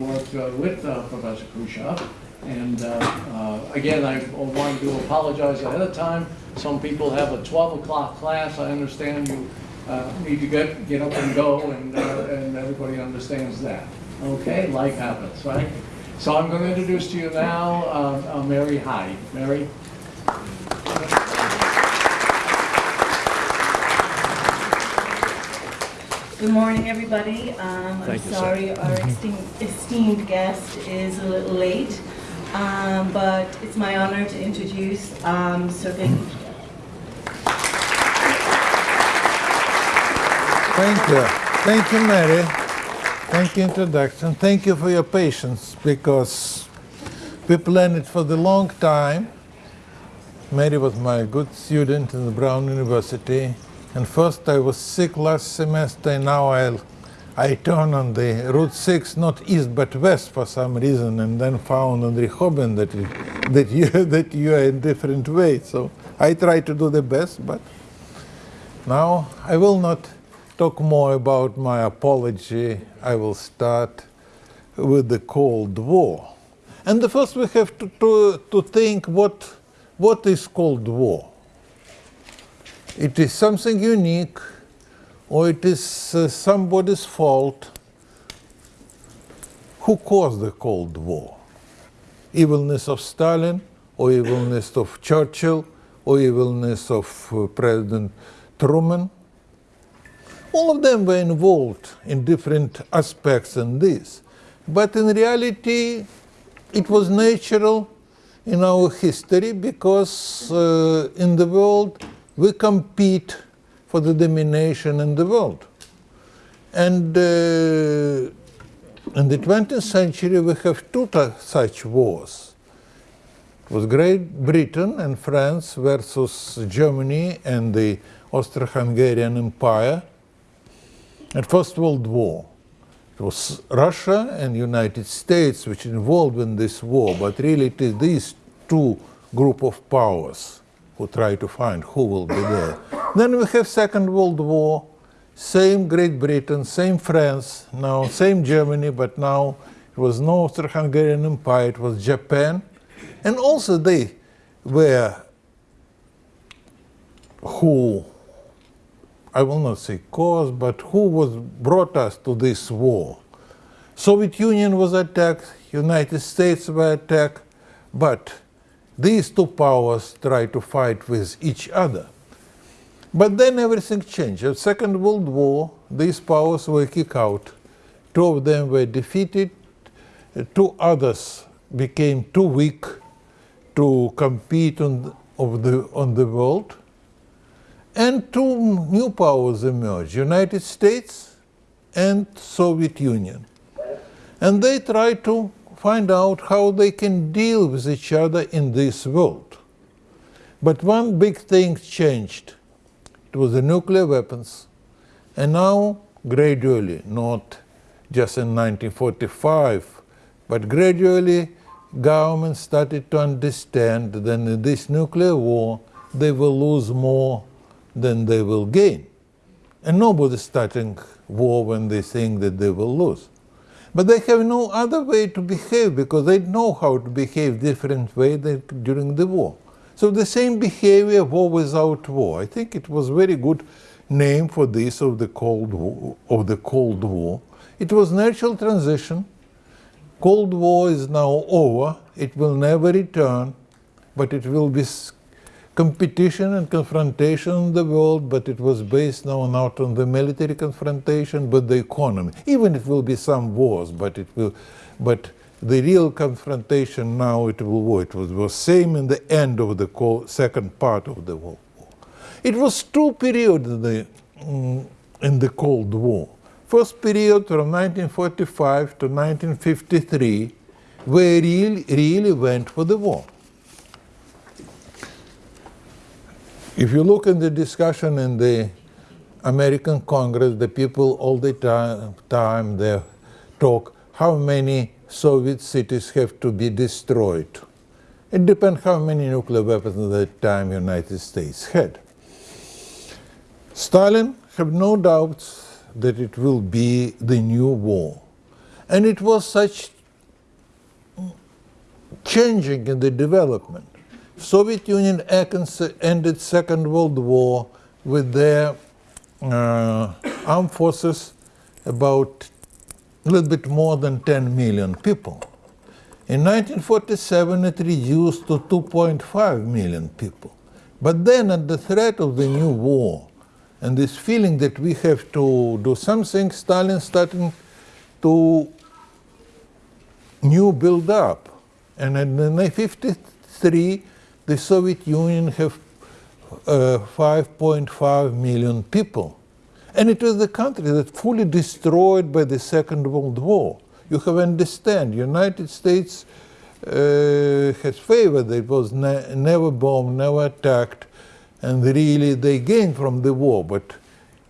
worked uh, with uh, Professor Khrushchev. And uh, uh, again, I wanted to apologize ahead of time. Some people have a 12 o'clock class. I understand you uh, need to get, get up and go, and, uh, and everybody understands that. Okay, life happens, right? So I'm going to introduce to you now Mary Hyde. Mary? Good morning, everybody. Um, I'm Thank you, sir. sorry our esteemed, esteemed guest is a little late, um, but it's my honor to introduce um, Sir Vicky. Thank you. Thank you, Mary. Thank you, introduction. Thank you for your patience because we planned it for the long time. Mary was my good student in the Brown University. And first I was sick last semester, and now I'll, I turn on the Route 6, not east but west for some reason, and then found on Rehoboth that, that, you, that you are in different way. So I try to do the best, but now I will not talk more about my apology. I will start with the Cold War. And the first we have to, to, to think what, what is Cold War? It is something unique or it is uh, somebody's fault. Who caused the Cold War? Evilness of Stalin or evilness of Churchill or evilness of uh, President Truman? All of them were involved in different aspects in this. But in reality, it was natural in our history because uh, in the world we compete for the domination in the world. And uh, in the 20th century we have two such wars. It was Great Britain and France versus Germany and the Austro-Hungarian Empire at First World War. It was Russia and United States which involved in this war, but really it is these two group of powers who try to find who will be there. Then we have Second World War, same Great Britain, same France, now same Germany, but now it was no Austro-Hungarian Empire, it was Japan. And also they were who, I will not say cause, but who was brought us to this war. Soviet Union was attacked, United States were attacked, but these two powers try to fight with each other. But then everything changed. At Second World War, these powers were kicked out. Two of them were defeated, two others became too weak to compete on, of the, on the world, and two new powers emerged, United States and Soviet Union. And they tried to find out how they can deal with each other in this world. But one big thing changed. It was the nuclear weapons. And now, gradually, not just in 1945, but gradually, governments started to understand that in this nuclear war, they will lose more than they will gain. And nobody's starting war when they think that they will lose. But they have no other way to behave because they know how to behave different way than during the war. So the same behavior, war without war. I think it was very good name for this of the Cold War. Of the Cold War. It was natural transition. Cold War is now over. It will never return, but it will be competition and confrontation in the world, but it was based now not on the military confrontation, but the economy. Even it will be some wars, but it will, but the real confrontation now it will war. It was the same in the end of the second part of the war. It was two periods in the, mm, in the Cold War. First period from 1945 to 1953, where really, really went for the war. If you look at the discussion in the American Congress, the people all the time, time they talk how many Soviet cities have to be destroyed. It depends how many nuclear weapons at that time the United States had. Stalin had no doubts that it will be the new war. And it was such changing in the development. Soviet Union ended Second World War with their uh, armed forces about a little bit more than 10 million people. In 1947, it reduced to 2.5 million people. But then, at the threat of the new war and this feeling that we have to do something, Stalin started to new build up. And in 1953, the Soviet Union have uh, 5.5 million people. And it was the country that fully destroyed by the Second World War. You have understand, United States uh, has favored, it was ne never bombed, never attacked, and really they gained from the war. But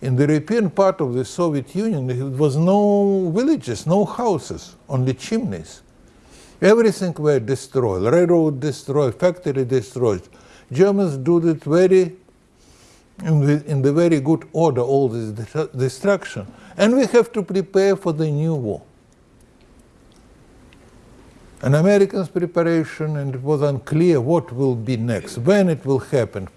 in the European part of the Soviet Union, there was no villages, no houses, only chimneys. Everything were destroyed, railroad destroyed, factory destroyed. Germans did it very in the, in the very good order, all this de- destruction. And we have to prepare for the new war. An American's preparation, and it was unclear what will be next, when it will happen.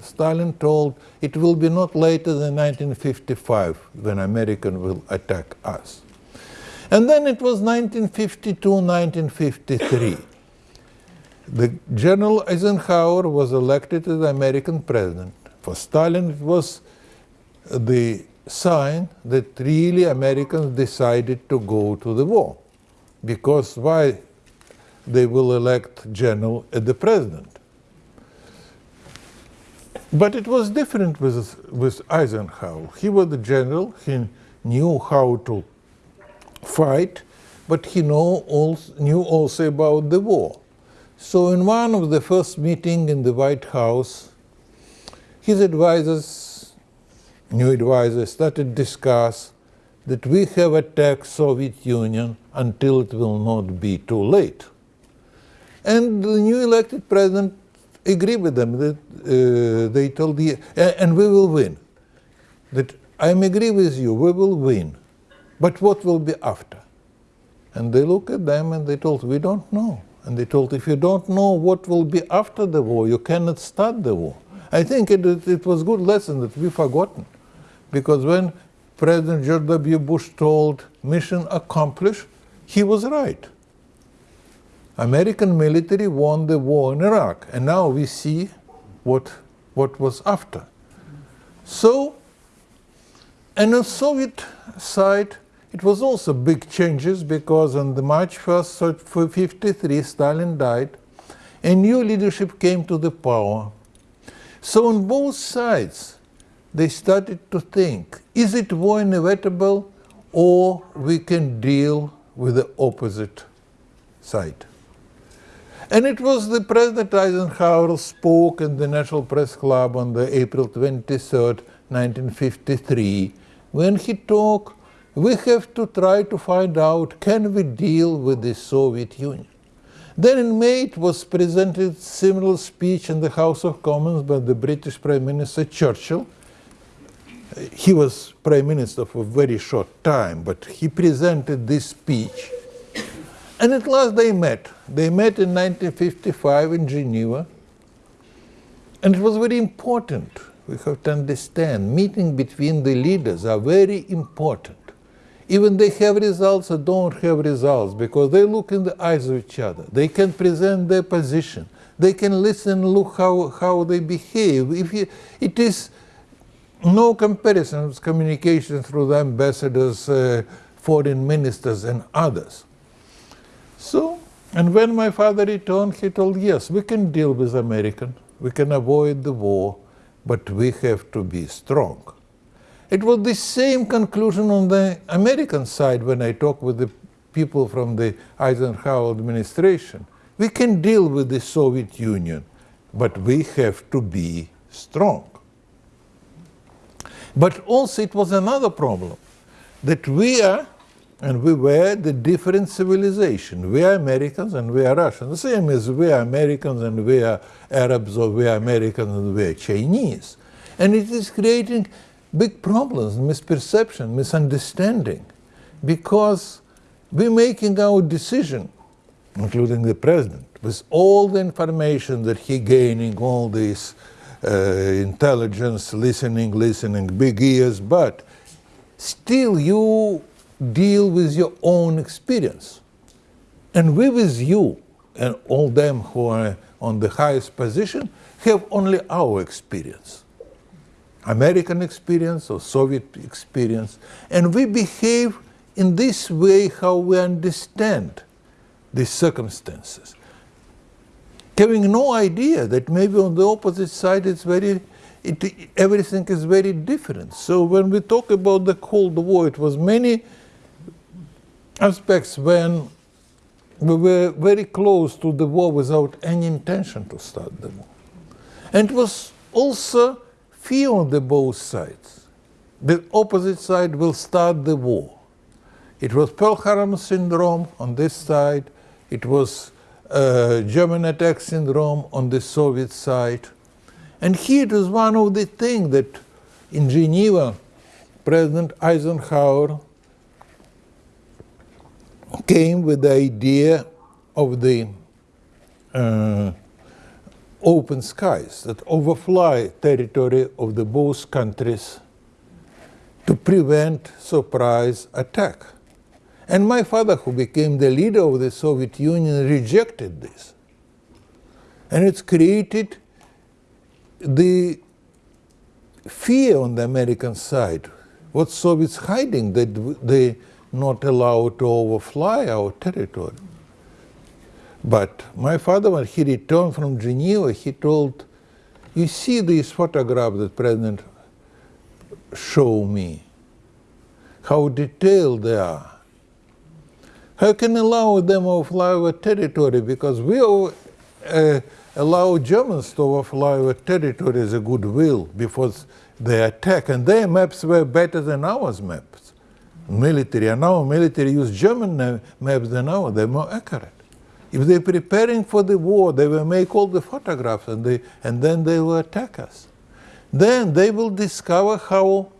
Stalin told it will be not later than 1955 when American will attack us. And then it was 1952, 1953. The General Eisenhower was elected as American president. For Stalin, it was the sign that really Americans decided to go to the war. Because why they will elect general as the president? But it was different with, with Eisenhower. He was the general, he knew how to fight, but he know also, knew also about the war. So in one of the first meeting in the White House, his advisors, new advisors, started discuss that we have attacked Soviet Union until it will not be too late. And the new elected president agreed with them that uh, they told the and we will win. That I am agree with you, we will win. But what will be after? And they look at them and they told, we don't know. And they told, if you don't know what will be after the war, you cannot start the war. I think it, it, it was good lesson that we forgotten. Because when President George W. Bush told mission accomplished, he was right. American military won the war in Iraq, and now we see what, what was after. So, and on Soviet side, it was also big changes because on the March 1st, 1953, Stalin died, and new leadership came to the power. So on both sides, they started to think, is it war inevitable or we can deal with the opposite side? And it was the President Eisenhower spoke in the National Press Club on the April 23rd, 1953, when he talked, we have to try to find out, can we deal with the Soviet Union? Then in May it was presented similar speech in the House of Commons by the British Prime Minister Churchill. He was Prime Minister for a very short time, but he presented this speech. And at last they met. They met in 1955 in Geneva. And it was very important. We have to understand, meeting between the leaders are very important. Even they have results or don't have results, because they look in the eyes of each other. They can present their position. They can listen, look how, how they behave. If you, it is no comparison with communication through the ambassadors, uh, foreign ministers, and others. So, and when my father returned, he told, yes, we can deal with American, we can avoid the war, but we have to be strong. It was the same conclusion on the American side when I talked with the people from the Eisenhower administration. We can deal with the Soviet Union, but we have to be strong. But also it was another problem that we are and we were the different civilization. We are Americans and we are Russians. The same as we are Americans and we are Arabs or we are Americans and we are Chinese. And it is creating big problems, misperception, misunderstanding, because we're making our decision, including the president, with all the information that he gaining, all this uh, intelligence, listening, listening, big ears, but still you deal with your own experience. And we with you and all them who are on the highest position have only our experience. American experience or Soviet experience, and we behave in this way how we understand these circumstances. Having no idea that maybe on the opposite side it's very, it, everything is very different. So when we talk about the Cold War, it was many aspects when we were very close to the war without any intention to start the war. And it was also fear on the both sides. The opposite side will start the war. It was Pearl Harbor syndrome on this side. It was uh, German attack syndrome on the Soviet side. And here it was one of the things that in Geneva, President Eisenhower came with the idea of the uh, open skies that overfly territory of the both countries to prevent surprise attack. And my father, who became the leader of the Soviet Union, rejected this. And it's created the fear on the American side. What Soviets hiding that they not allowed to overfly our territory. But my father, when he returned from Geneva, he told, you see these photographs that President showed me, how detailed they are. How can allow them to overfly our territory? Because we uh, allow Germans to overfly our territory as a goodwill before they attack, and their maps were better than ours maps, military. And our military use German maps than ours; they're more accurate. If they're preparing for the war, they will make all the photographs and, they, and then they will attack us. Then they will discover how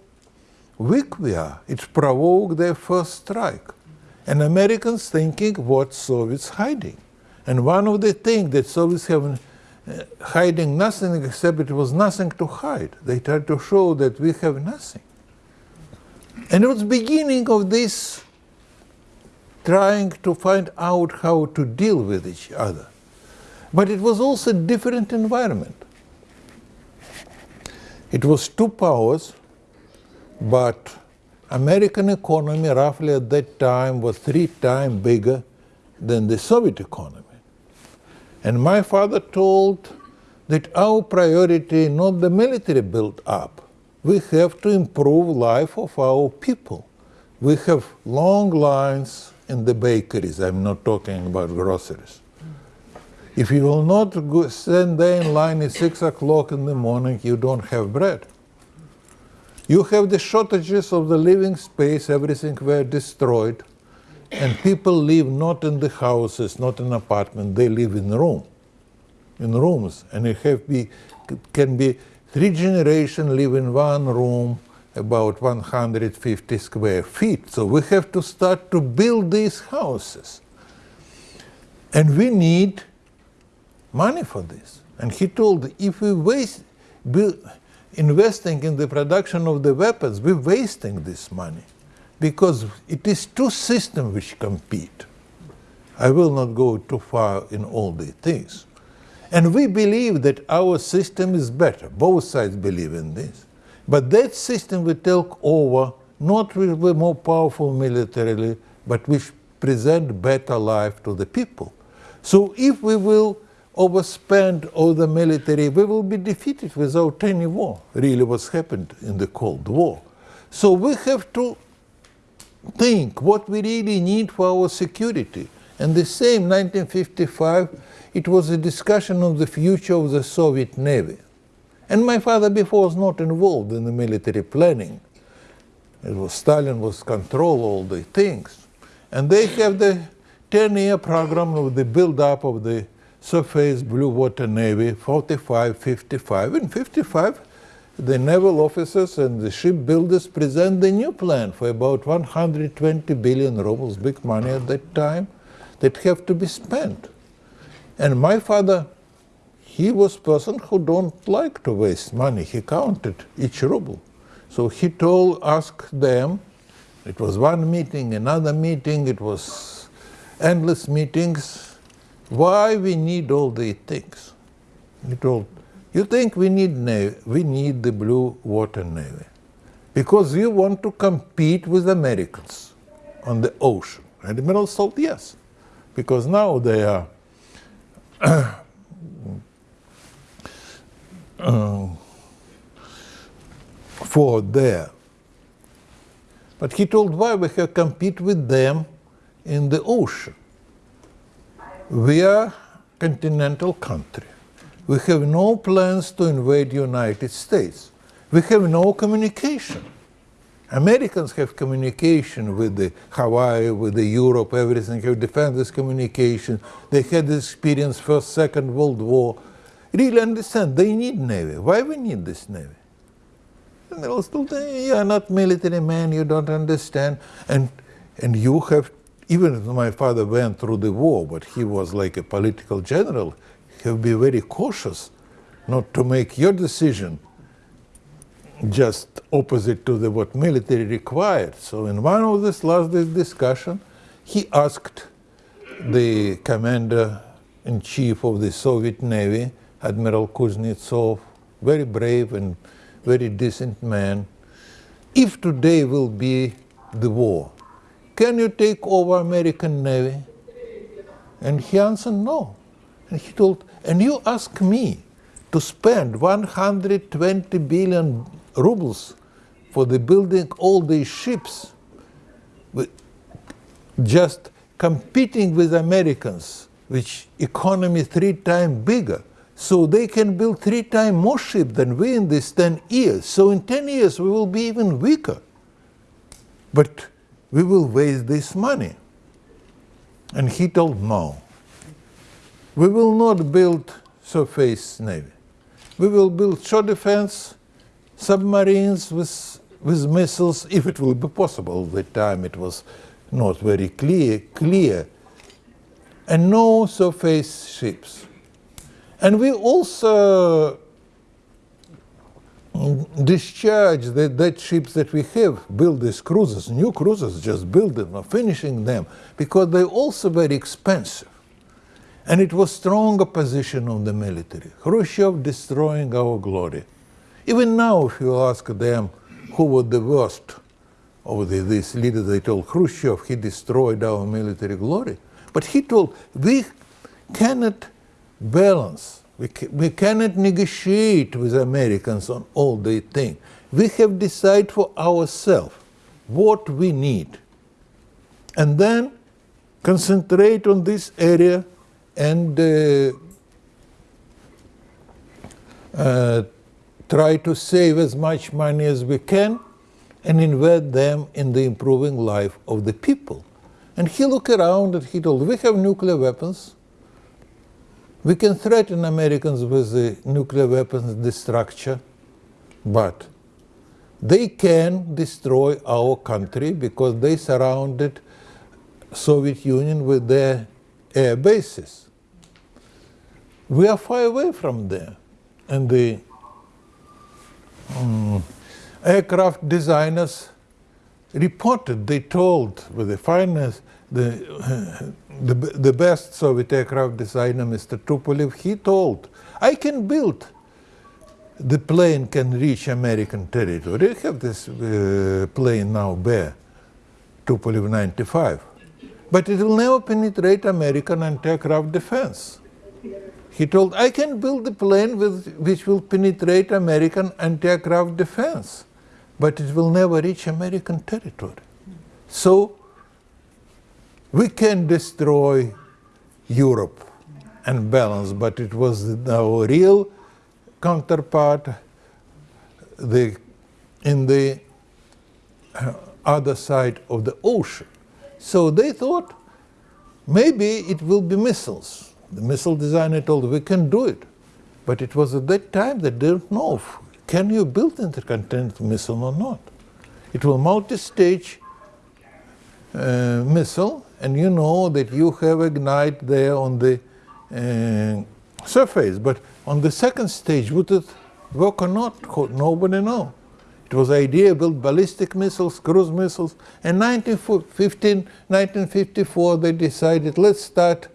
weak we are. It provoked their first strike. And Americans thinking what Soviets hiding. And one of the things that Soviets have uh, hiding nothing except it was nothing to hide. They tried to show that we have nothing. And it was beginning of this trying to find out how to deal with each other. But it was also a different environment. It was two powers, but American economy roughly at that time was three times bigger than the Soviet economy. And my father told that our priority not the military build up. We have to improve life of our people. We have long lines in the bakeries. I'm not talking about groceries. If you will not go, stand there in line at 6 o'clock in the morning, you don't have bread. You have the shortages of the living space, everything were destroyed, and people live not in the houses, not in apartments, they live in room, in rooms, and it have be, can be three generations live in one room, about 150 square feet. So we have to start to build these houses. And we need money for this. And he told, if we waste investing in the production of the weapons, we're wasting this money because it is two systems which compete. I will not go too far in all the things. And we believe that our system is better. Both sides believe in this. But that system will take over, not with the more powerful militarily, but which present better life to the people. So if we will overspend all the military, we will be defeated without any war, really what's happened in the Cold War. So we have to think what we really need for our security. And the same 1955, it was a discussion of the future of the Soviet Navy. And my father before was not involved in the military planning. It was Stalin was control all the things. And they have the 10-year program of the build-up of the surface blue water navy, 45, 55. In 55, the naval officers and the shipbuilders present the new plan for about 120 billion rubles, big money at that time, that have to be spent. And my father, he was person who don't like to waste money. He counted each ruble. So he told, asked them, it was one meeting, another meeting, it was endless meetings, why we need all these things. He told, you think we need navy, we need the blue water navy. Because you want to compete with Americans on the ocean. And the Admiral told yes. Because now they are um, for there. But he told why we have compete with them in the ocean. We are continental country. We have no plans to invade United States. We have no communication. Americans have communication with the Hawaii, with the Europe, everything, have defense communication. They had this experience first, second World War. Really understand, they need Navy. Why we need this Navy? And they was told, "Eh, you are not military man, you don't understand. And, and you have, even my father went through the war, but he was like a political general, have be very cautious not to make your decision just opposite to the, what military required. So in one of this last discussion, he asked the commander-in-chief of the Soviet Navy, Admiral Kuznetsov, very brave and very decent man, if today will be the war, can you take over American Navy? And he answered no. And he told, and you ask me to spend 120 billion rubles for the building all these ships, with just competing with Americans, which economy three times bigger. So they can build three times more ships than we in these 10 years. So in 10 years we will be even weaker. But we will waste this money. And he told no. We will not build surface navy. We will build shore defense, submarines with, with missiles, if it will be possible. At the time it was not very clear, clear. And no surface ships. And we also discharge the, that ships that we have, build these cruisers, new cruisers, just build them or finishing them, because they're also very expensive. And it was strong opposition of the military. Khrushchev destroying our glory. Even now, if you ask them who was the worst of the, these leaders, they told Khrushchev he destroyed our military glory. But he told we cannot balance, we, ca- we cannot negotiate with Americans on all they think. We have decided for ourselves what we need. And then concentrate on this area and uh, uh, try to save as much money as we can and invest them in the improving life of the people. And he looked around and he told, we have nuclear weapons. We can threaten Americans with the nuclear weapons destruction, but they can destroy our country because they surrounded Soviet Union with their air bases. We are far away from there. And the um, aircraft designers reported, they told with the finest, the, the, the best Soviet aircraft designer, Mr. Tupolev, he told, I can build, the plane can reach American territory. They have this uh, plane now, Bear, Tupolev 95. But it will never penetrate American anti-aircraft defense. He told, I can build the plane with, which will penetrate American anti-aircraft defense, but it will never reach American territory. So we can destroy Europe and balance, but it was our real counterpart the, in the uh, other side of the ocean. So they thought maybe it will be missiles. The missile designer told we can do it. But it was at that time they didn't know if can you build intercontinental missile or not? It will multi-stage uh, missile, and you know that you have ignite there on the uh, surface, but on the second stage, would it work or not? Nobody know. It was idea to build ballistic missiles, cruise missiles. In 1915, 1954, they decided let's start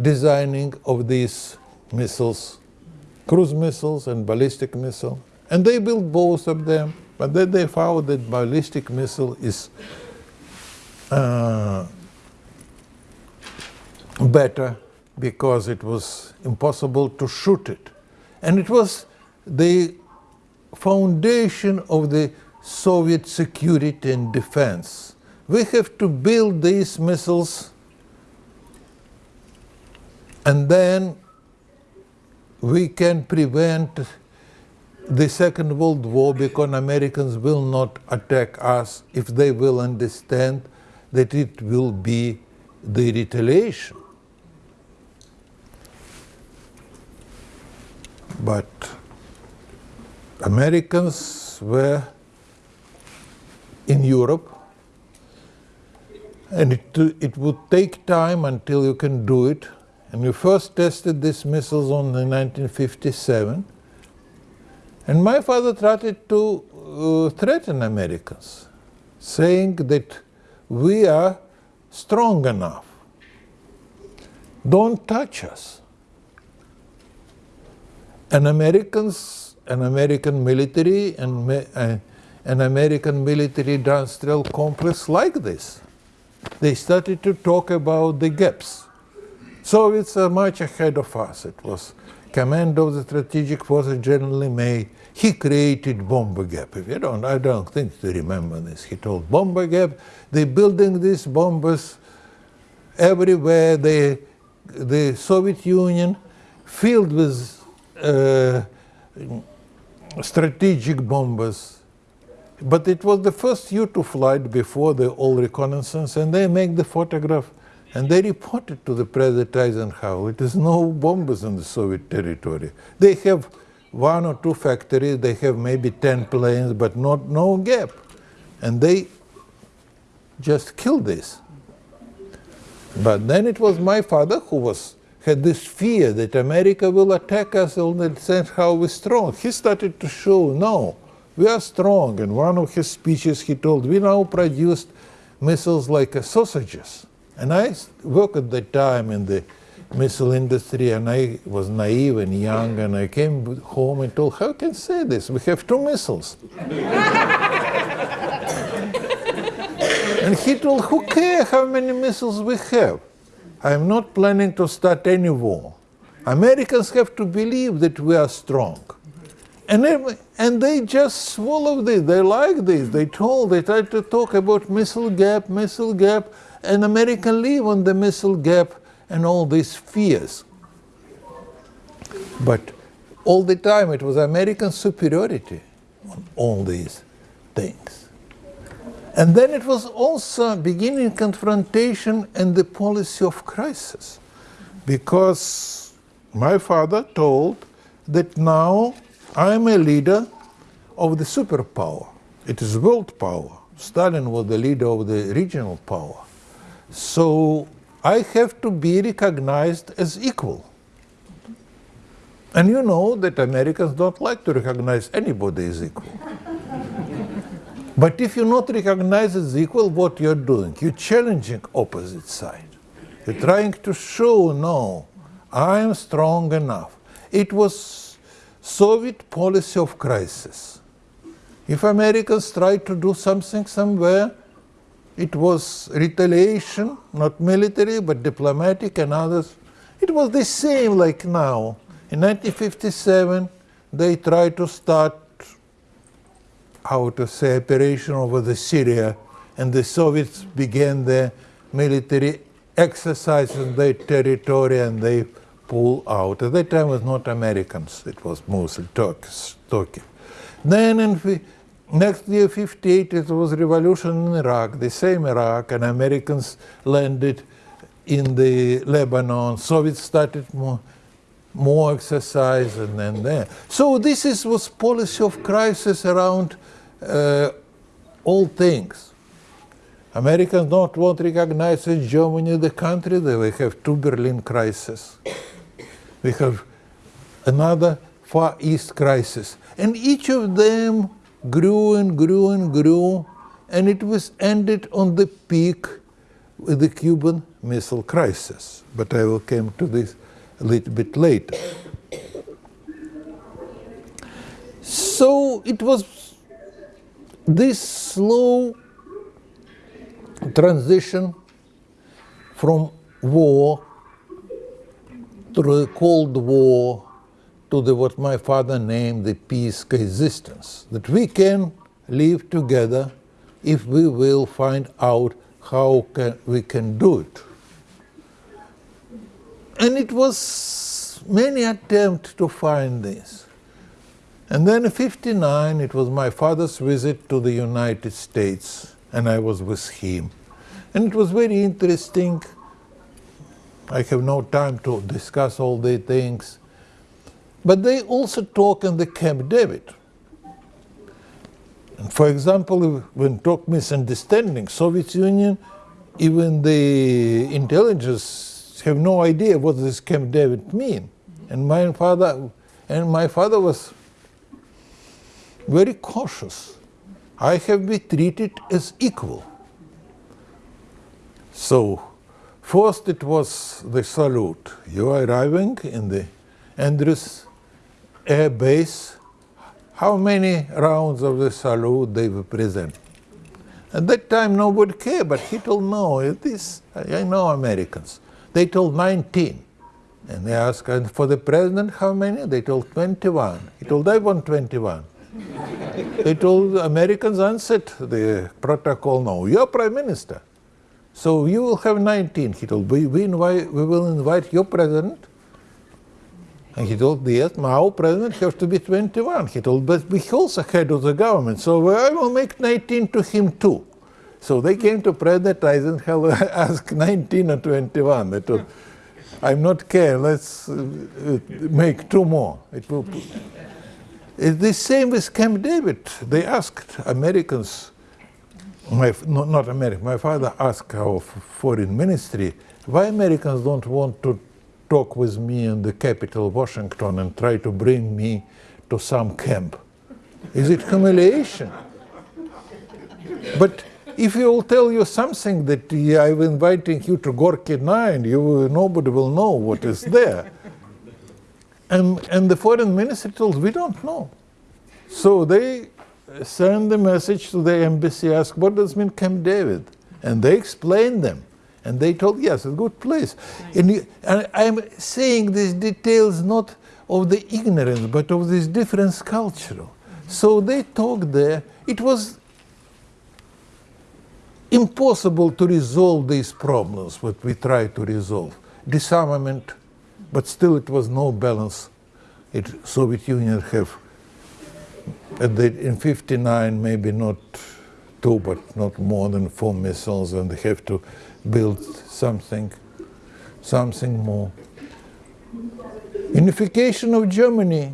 designing of these missiles, cruise missiles and ballistic missile. And they built both of them, but then they found that ballistic missile is uh, better because it was impossible to shoot it. And it was the foundation of the Soviet security and defense. We have to build these missiles and then we can prevent the Second World War because Americans will not attack us if they will understand that it will be the retaliation. But Americans were in Europe and it, it would take time until you can do it. And we first tested these missiles on in 1957. And my father tried to uh, threaten Americans, saying that we are strong enough. Don't touch us. And Americans, an American military and uh, an American military industrial complex like this. They started to talk about the gaps. Soviets are much ahead of us. It was command of the strategic forces General May. He created bomber gap. If you don't, I don't think you remember this. He told bomber gap. They're building these bombers everywhere. They, the Soviet Union filled with Uh, strategic bombers. But it was the first U-2 flight before the all reconnaissance, and they make the photograph and they reported to the President Eisenhower, it is no bombers in the Soviet territory. They have one or two factories, they have maybe 10 planes, but not no gap. And they just killed this. But then it was my father who was had this fear that America will attack us the sense how we're strong. He started to show, no, we are strong. In one of his speeches, he told, we now produced missiles like sausages. And I worked at that time in the missile industry, and I was naive and young, and I came home and told, how can say this? We have two missiles. and he told, who cares how many missiles we have? I'm not planning to start any war. Americans have to believe that we are strong. And, and they just swallow this. They like this. They told, they tried to talk about missile gap, missile gap, and American live on the missile gap and all these fears. But all the time it was American superiority on all these things. And then it was also beginning confrontation and the policy of crisis. Because my father told that now I'm a leader of the superpower. It is world power. Stalin was the leader of the regional power. So I have to be recognized as equal. And you know that Americans don't like to recognize anybody as equal. But if you're not recognized as equal, what you're doing? You're challenging opposite side. You're trying to show, no, I am strong enough. It was Soviet policy of crisis. If Americans tried to do something somewhere, it was retaliation, not military, but diplomatic and others. It was the same like now. In 1957, they tried to start how to say operation over the Syria, and the Soviets began their military exercise in their territory, and they pull out. At that time, it was not Americans; it was mostly Turks. Turkey. Then in next year, 58, it was revolution in Iraq, the same Iraq, and Americans landed in the Lebanon. Soviets started mo- more exercise and then there. So this is was policy of crisis around uh, all things. Americans don't want to recognize Germany the country. They we have two Berlin crises. We have another Far East crisis, and each of them grew and grew and grew, and it was ended on the peak with the Cuban Missile Crisis. But I will come to this a little bit later. So it was this slow transition from war to the Cold War to the what my father named the peace coexistence that we can live together if we will find out how can, we can do it. And it was many attempts to find this. And then in 59, it was my father's visit to the United States, and I was with him. And it was very interesting. I have no time to discuss all the things. But they also talk in the Camp David. And for example, when talk misunderstanding, Soviet Union, even the intelligence have no idea what this Camp David mean. And my father, and my father was very cautious. I have been treated as equal. So, first it was the salute. You are arriving in the Andrews Air Base. How many rounds of the salute they were present? At that time, nobody cared, but he told, no, this, I know Americans. They told 19. And they asked, and for the president, how many? They told 21. He told, I want 21. They told Americans answered the protocol, no, you're prime minister. So you will have 19. He told, we, we, invite, we will invite your president. And he told, yes, our president has to be 21. He told, but we also head of the government, so I will make 19 to him too. So they came to President Eisenhower, asked 19 or 21. They told, I'm not care, let's uh, make two more. It will, Uh, the same with Camp David. They asked Americans, my, no, not America, my father asked our foreign ministry, why Americans don't want to talk with me in the capital, Washington, and try to bring me to some camp? Is it humiliation? But if you will tell you something that I'm inviting you to Gorky 9, you, nobody will know what is there. And, and the foreign ministry told, we don't know. So they send the message to the embassy, ask, what does mean Camp David? And they explained them. And they told, yes, a good place. And, you, and I'm saying these details not of the ignorance, but of this difference cultural. Mm-hmm. So they talked there. It was impossible to resolve these problems, what we try to resolve. Disarmament, but still it was no balance. It, Soviet Union have the, in 59 maybe not two but not more than four missiles and they have to build something something more unification of germany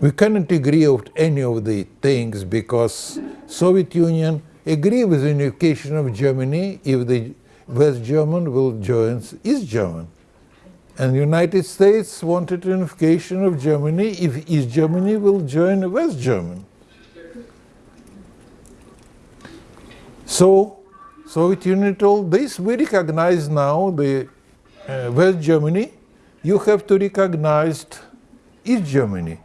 we cannot agree on any of the things because soviet union agree with unification of germany if the west german will join east german and United States wanted unification of Germany if East Germany will join West Germany. So, Soviet Union told this, we recognize now the uh, West Germany, you have to recognize East Germany.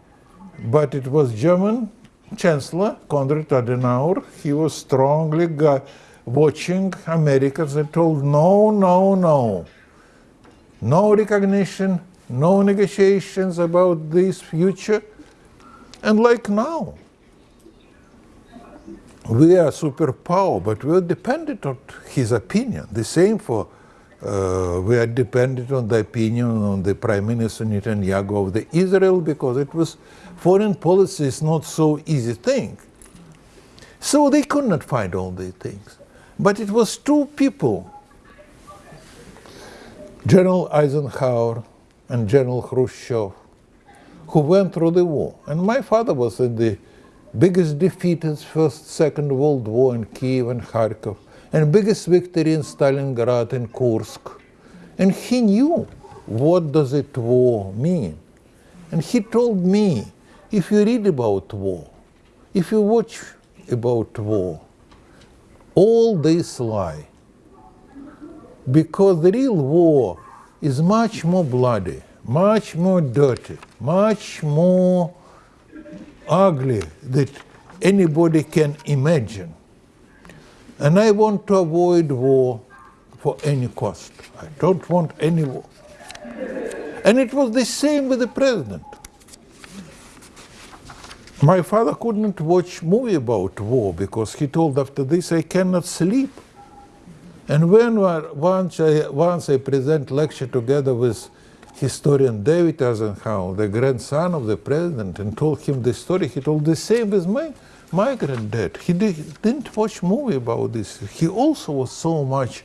But it was German Chancellor Konrad Adenauer, he was strongly watching Americans and told, no, no, no no recognition, no negotiations about this future. And like now, we are superpower, but we're dependent on his opinion. The same for, uh, we are dependent on the opinion on the Prime Minister Netanyahu of the Israel because it was, foreign policy is not so easy thing. So they could not find all these things. But it was two people General Eisenhower and General Khrushchev, who went through the war. And my father was in the biggest defeat in First, Second World War in Kiev and Kharkov, and biggest victory in Stalingrad and Kursk. And he knew what does it war mean. And he told me, if you read about war, if you watch about war, all this lie. Because the real war is much more bloody, much more dirty, much more ugly that anybody can imagine. And I want to avoid war for any cost. I don't want any war. And it was the same with the president. My father couldn't watch movie about war because he told after this I cannot sleep. And when once I, once I present lecture together with historian David Eisenhower, the grandson of the president, and told him the story, he told the same with my, my granddad. He did, didn't watch movie about this. He also was so much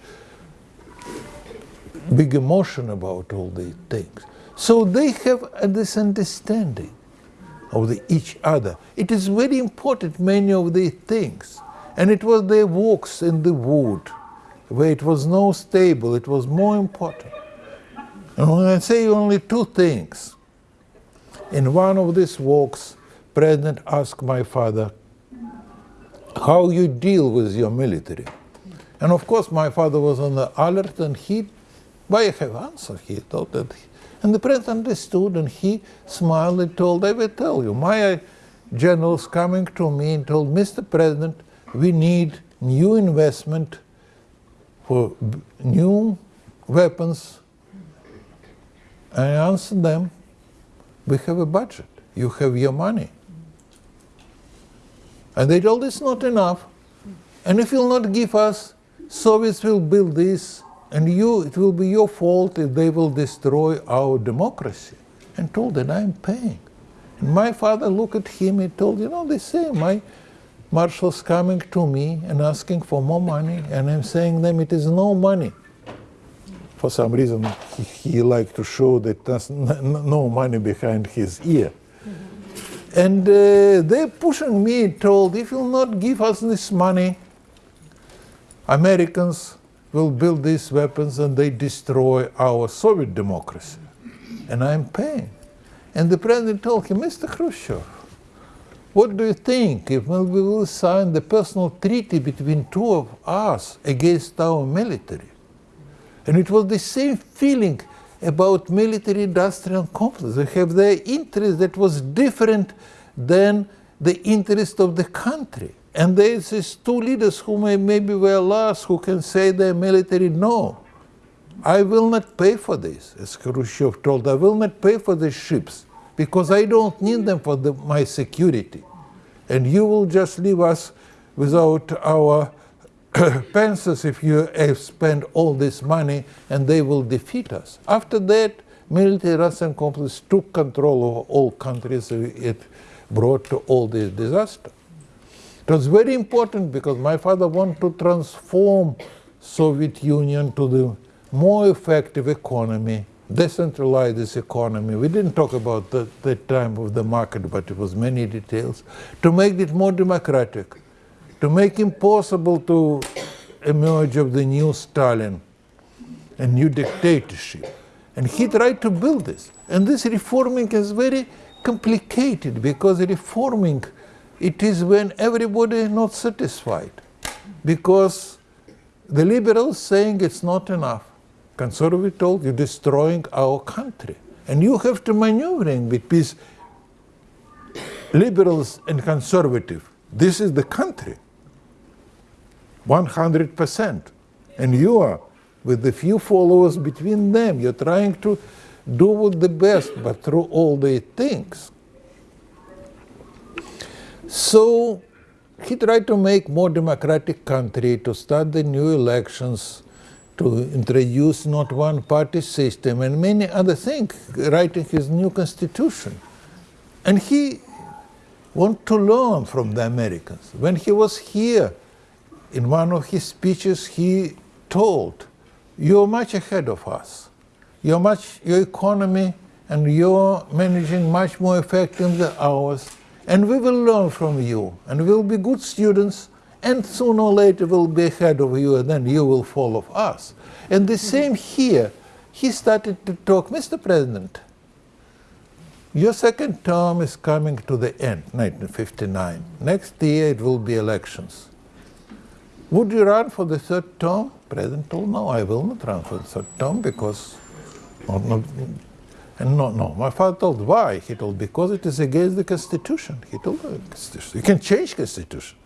big emotion about all these things. So they have this understanding of the, each other. It is very important, many of these things. And it was their walks in the wood, where it was no stable, it was more important. And when I say only two things, in one of these walks, President asked my father, how you deal with your military. And of course, my father was on the alert, and he, I have answered, he thought that, and the president understood, and he smiled and told, I will tell you, my generals coming to me and told, Mr. President, we need new investment for new weapons. I answered them, we have a budget, you have your money. And they told it's not enough. And if you'll not give us, Soviets will build this, and you, it will be your fault if they will destroy our democracy. And told that I'm paying. And my father looked at him and told, you know, they say My marshal's coming to me and asking for more money, and I'm saying them it is no money. For some reason, he, he liked to show that there's no money behind his ear. And uh, they're pushing me, told, if you'll not give us this money, Americans will build these weapons and they destroy our Soviet democracy. And I'm paying. And the president told him, Mr. Khrushchev, what do you think if we will sign the personal treaty between two of us against our military? And it was the same feeling about military industrial complex. They have their interest that was different than the interest of the country. And there's these two leaders who may maybe were last who can say their military no. I will not pay for this, as Khrushchev told. I will not pay for these ships because I don't need them for the, my security. And you will just leave us without our pensions if you have spent all this money and they will defeat us. After that, military Russian complex took control of all countries. It brought to all this disaster. It was very important because my father wanted to transform Soviet Union to the more effective economy, decentralize this economy. We didn't talk about the, the time of the market, but it was many details, to make it more democratic, to make impossible to emerge of the new Stalin, a new dictatorship. And he tried to build this. And this reforming is very complicated because reforming it is when everybody is not satisfied because the liberals saying it's not enough. Conservative told you're destroying our country. And you have to maneuvering between liberals and conservative. This is the country. 100% and you are with the few followers between them you're trying to do with the best but through all the things so he tried to make more democratic country, to start the new elections, to introduce not one party system and many other things, writing his new constitution. And he wanted to learn from the Americans. When he was here, in one of his speeches, he told, you're much ahead of us. You're much, your economy and you're managing much more effective than ours. And we will learn from you and we'll be good students and sooner or later we'll be ahead of you and then you will follow us. And the same here. He started to talk, Mr. President, your second term is coming to the end, 1959. Next year it will be elections. Would you run for the third term? President told, no, I will not run for the third term because, not, not, and no, no. My father told, why? He told, because it is against the Constitution. He told, uh, the Constitution. you can change Constitution.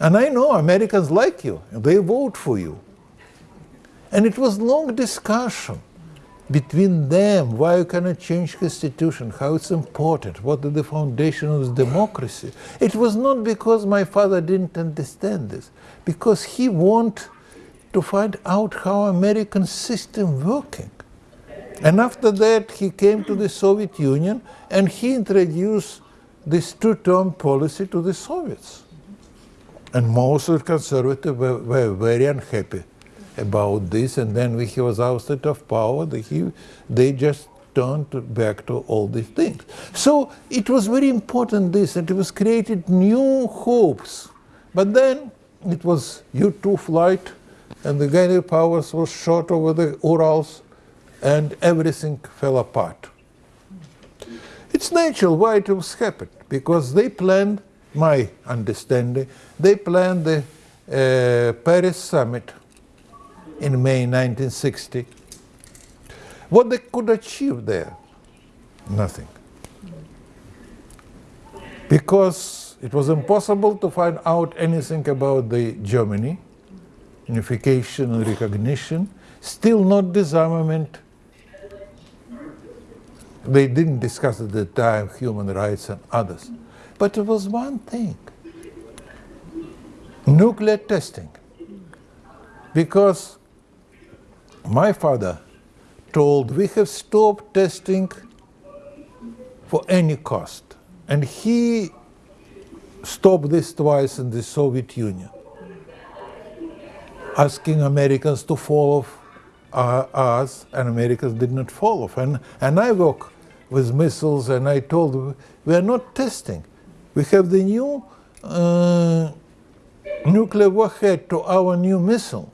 And I know Americans like you, and they vote for you. And it was long discussion between them why you cannot change constitution, how it's important, what is the foundation of democracy. It was not because my father didn't understand this, because he wanted to find out how American system working. And after that, he came to the Soviet Union and he introduced this two-term policy to the Soviets. And most of the conservatives were, were very unhappy about this, and then when he was ousted of power, they, he, they just turned back to all these things. So it was very important this, and it was created new hopes. But then it was U-2 flight, and the Gary Powers was shot over the Urals, and everything fell apart. It's natural why it was happened, because they planned, my understanding, they planned the uh, Paris summit in May 1960. What they could achieve there? Nothing. Because it was impossible to find out anything about the Germany, unification and recognition, still not disarmament. They didn't discuss at the time human rights and others. But it was one thing, nuclear testing. Because my father told we have stopped testing for any cost. And he stopped this twice in the Soviet Union, asking Americans to follow uh, us, and Americans did not follow. And, and I work with missiles, and I told them, we are not testing. We have the new uh, nuclear warhead to our new missile.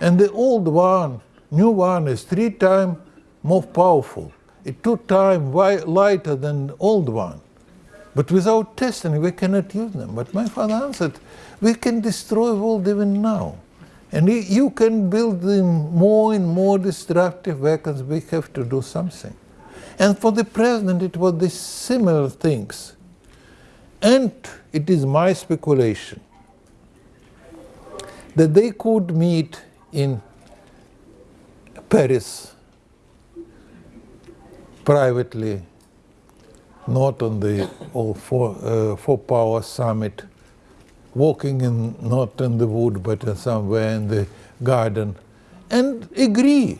And the old one, new one, is three times more powerful. It's two times lighter than the old one. But without testing, we cannot use them. But my father answered, we can destroy world even now. And you can build them more and more destructive weapons. We have to do something. And for the president, it was the similar things. And it is my speculation that they could meet in Paris privately, not on the all four, uh, four power summit, walking in not in the wood but in somewhere in the garden, and agree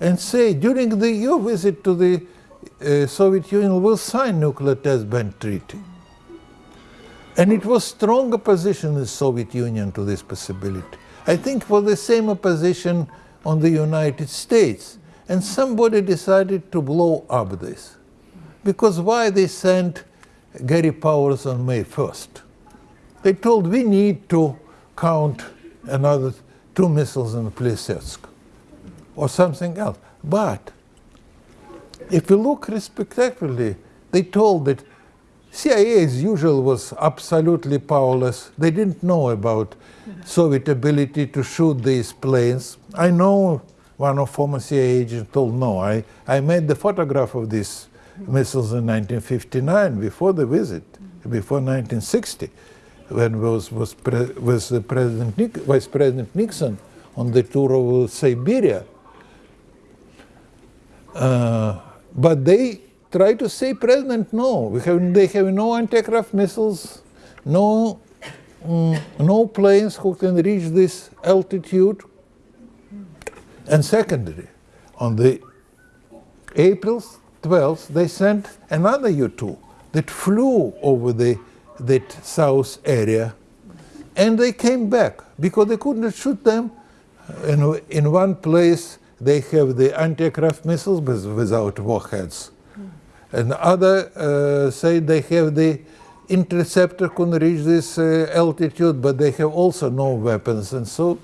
and say during the, your visit to the uh, Soviet Union we'll sign nuclear test ban treaty. And it was strong opposition in the Soviet Union to this possibility. I think for the same opposition on the United States. And somebody decided to blow up this. Because why they sent Gary Powers on May 1st? They told we need to count another two missiles in Plesetsk or something else. But if you look respectively, they told that CIA as usual was absolutely powerless. They didn't know about Soviet ability to shoot these planes. I know one of former CIA agents told no. I, I made the photograph of these missiles in 1959 before the visit, before 1960, when was was, pre, was President Nick, Vice President Nixon on the tour of Siberia. Uh, but they try to say, President, no, we have, they have no anti-aircraft missiles, no, mm, no planes who can reach this altitude. And secondly, on the April 12th, they sent another U-2 that flew over the that south area, and they came back because they couldn't shoot them in, in one place they have the anti-aircraft missiles with, without warheads. And other uh, say they have the interceptor can reach this uh, altitude, but they have also no weapons. And so,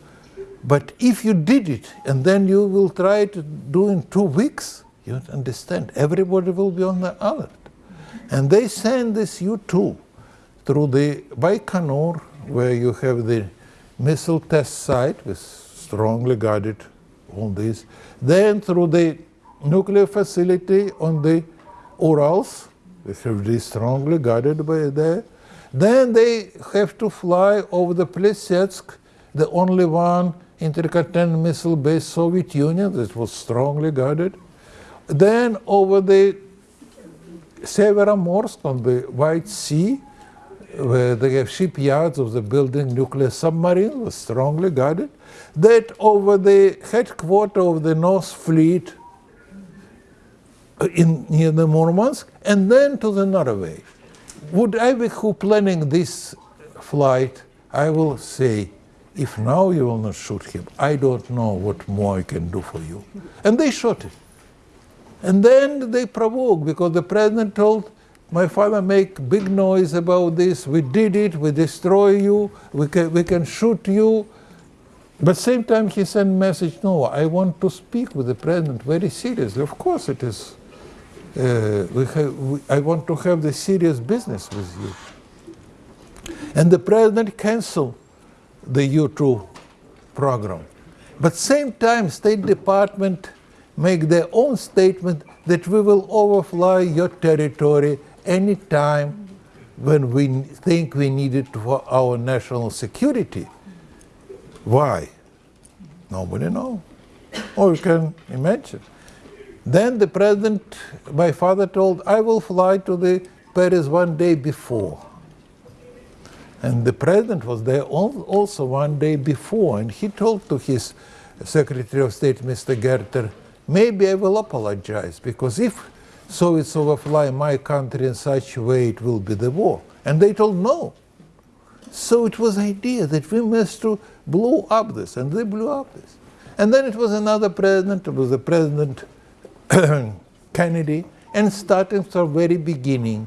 but if you did it and then you will try to do in two weeks, you understand, everybody will be on the alert. And they send this U-2 through the Baikonur, where you have the missile test site with strongly guarded on this, then through the nuclear facility on the Urals, they have this strongly guarded by there. Then they have to fly over the Plesetsk, the only one intercontinental missile based Soviet Union that was strongly guarded. Then over the Severomorsk on the White Sea, where they have shipyards of the building nuclear submarine was strongly guarded. That over the headquarters of the North Fleet uh, in near the Murmansk, and then to the Norway. Would I be who planning this flight? I will say, if now you will not shoot him, I don't know what more I can do for you. And they shot it. And then they provoked because the president told my father make big noise about this. We did it. We destroy you. We can, we can shoot you. But same time he sent message. No, I want to speak with the president very seriously. Of course it is. Uh, we have, we, I want to have the serious business with you. And the president canceled the U2 program. But same time, State Department make their own statement that we will overfly your territory anytime when we think we need it for our national security. Why? Nobody knows. Or you can imagine. Then the president, my father told, I will fly to the Paris one day before. And the president was there also one day before, and he told to his Secretary of State, Mr. Gerter, maybe I will apologize, because if Soviets overfly my country in such a way, it will be the war. And they told no. So it was idea that we must to blow up this, and they blew up this. And then it was another president, it was the President Kennedy, and starting from very beginning,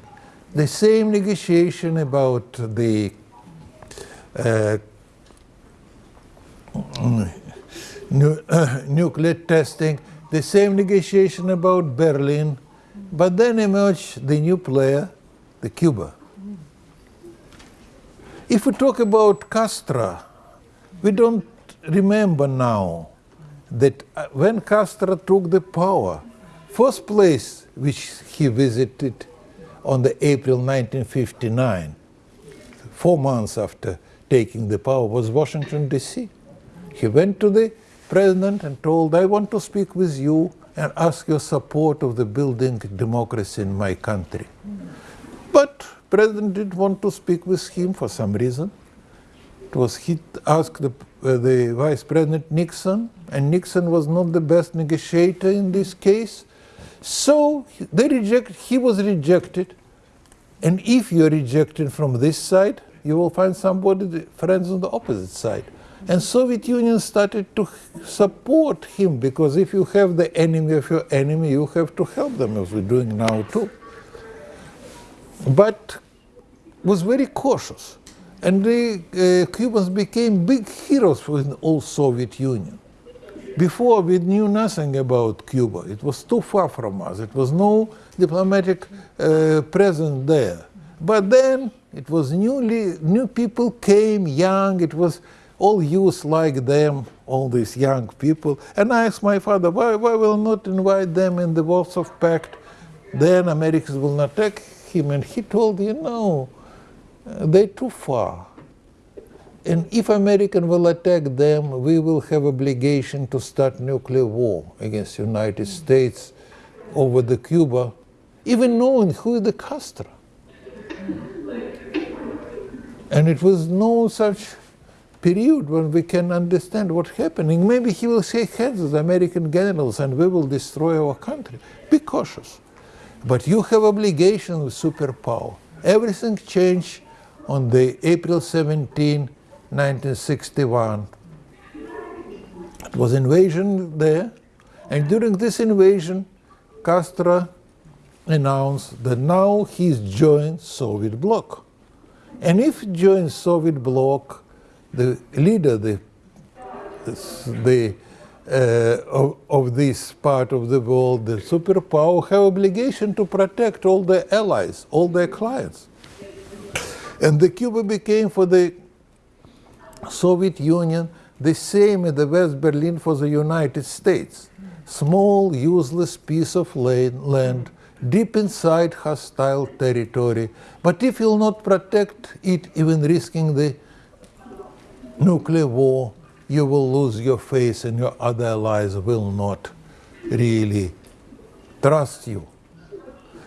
the same negotiation about the uh, nu uh, nuclear testing, the same negotiation about Berlin, but then emerged the new player, the Cuba. If we talk about Castro, we don't remember now that uh, when Castro took the power, first place which he visited on the April 1959, four months after taking the power, was Washington D.C. He went to the president and told, I want to speak with you and ask your support of the building democracy in my country. But president didn't want to speak with him for some reason. It was he asked the, uh, the vice president Nixon, and Nixon was not the best negotiator in this case. So they reject, he was rejected. And if you're rejected from this side, you will find somebody, friends on the opposite side. And Soviet Union started to support him because if you have the enemy of your enemy, you have to help them, as we're doing now too. But was very cautious. And the uh, Cubans became big heroes within all Soviet Union. Before we knew nothing about Cuba. It was too far from us. It was no diplomatic uh, presence there. But then it was newly, new people came, young, it was all youth like them, all these young people. And I asked my father, why, why will not invite them in the Warsaw Pact? Then Americans will not attack him. And he told, you know, uh, they're too far. And if American will attack them, we will have obligation to start nuclear war against United States over the Cuba, even knowing who is the Castro. And it was no such period when we can understand what's happening. Maybe he will shake hands with American generals and we will destroy our country. Be cautious. But you have obligation with superpower. Everything changed on the April 17, 1961. It was invasion there And during this invasion, Castro announced that now he's joined Soviet bloc. And if he joins Soviet bloc, the leader, the the uh, of, of this part of the world, the superpower, have obligation to protect all their allies, all their clients. And the Cuba became for the Soviet Union the same as the West Berlin for the United States. Small, useless piece of land, land deep inside hostile territory. But if you'll not protect it, even risking the nuclear war, you will lose your face and your other allies will not really trust you.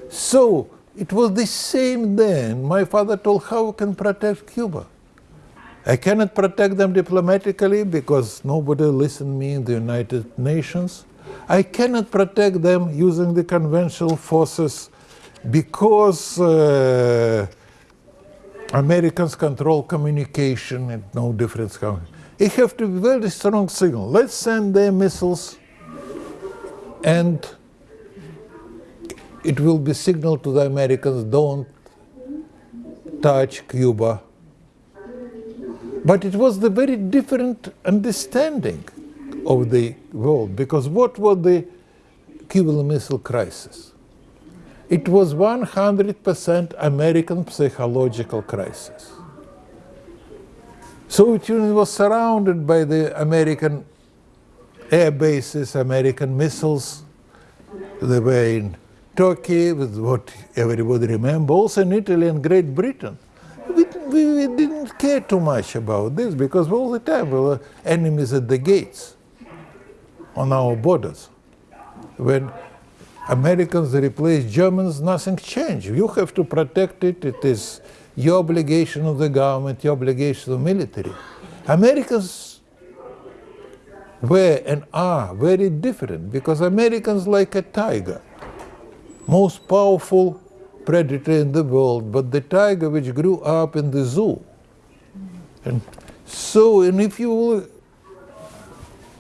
So it was the same then. My father told how can protect Cuba. I cannot protect them diplomatically because nobody listened me in the United Nations. I cannot protect them using the conventional forces because uh, Americans control communication and no difference. It have to be very strong signal. Let's send their missiles and it will be signal to the Americans, don't touch Cuba. But it was the very different understanding of the world because what was the Cuban Missile Crisis? It was 100% American psychological crisis. Soviet Union was surrounded by the American air bases, American missiles. They were in Turkey, with what everybody remembers, also in Italy and Great Britain. We, we, we, didn't care too much about this because all the time we were enemies at the gates on our borders. When Americans replaced Germans, nothing changed. You have to protect it. It is your obligation of the government, your obligation of the military. Americans were and are very different because Americans like a tiger, most powerful predator in the world, but the tiger which grew up in the zoo. And so, and if you will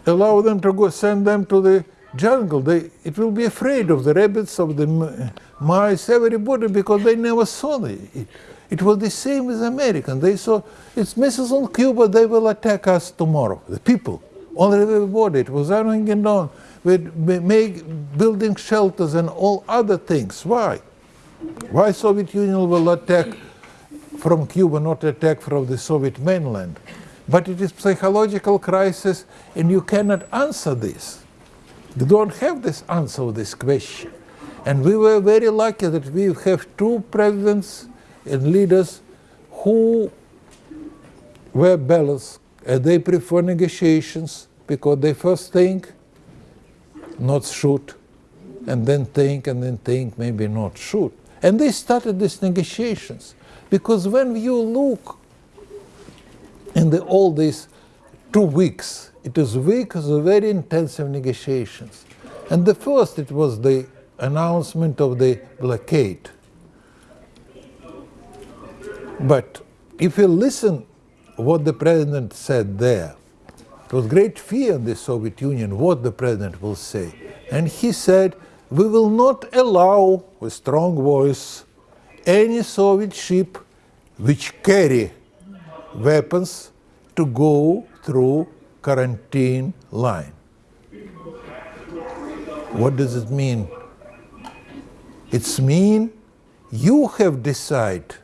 allow them to go, send them to the jungle, they, it will be afraid of the rabbits, of the mice, everybody, because they never saw it. It was the same with Americans. They saw it's missiles on Cuba, they will attack us tomorrow. The people, all everybody, it was running and on with make, building shelters and all other things. Why? Why Soviet Union will attack from Cuba, not attack from the Soviet mainland? But it is psychological crisis and you cannot answer this. You don't have this answer to this question. And we were very lucky that we have two presidents and leaders who were balanced and they prefer negotiations because they first think, not shoot, and then think, and then think, maybe not shoot. And they started these negotiations because when you look in the, all these two weeks, it is weeks of very intensive negotiations. And the first, it was the announcement of the blockade. But if you listen what the president said there, it was great fear in the Soviet Union what the president will say. And he said, we will not allow, with strong voice, any Soviet ship which carry weapons to go through quarantine line. What does it mean? It's mean you have decided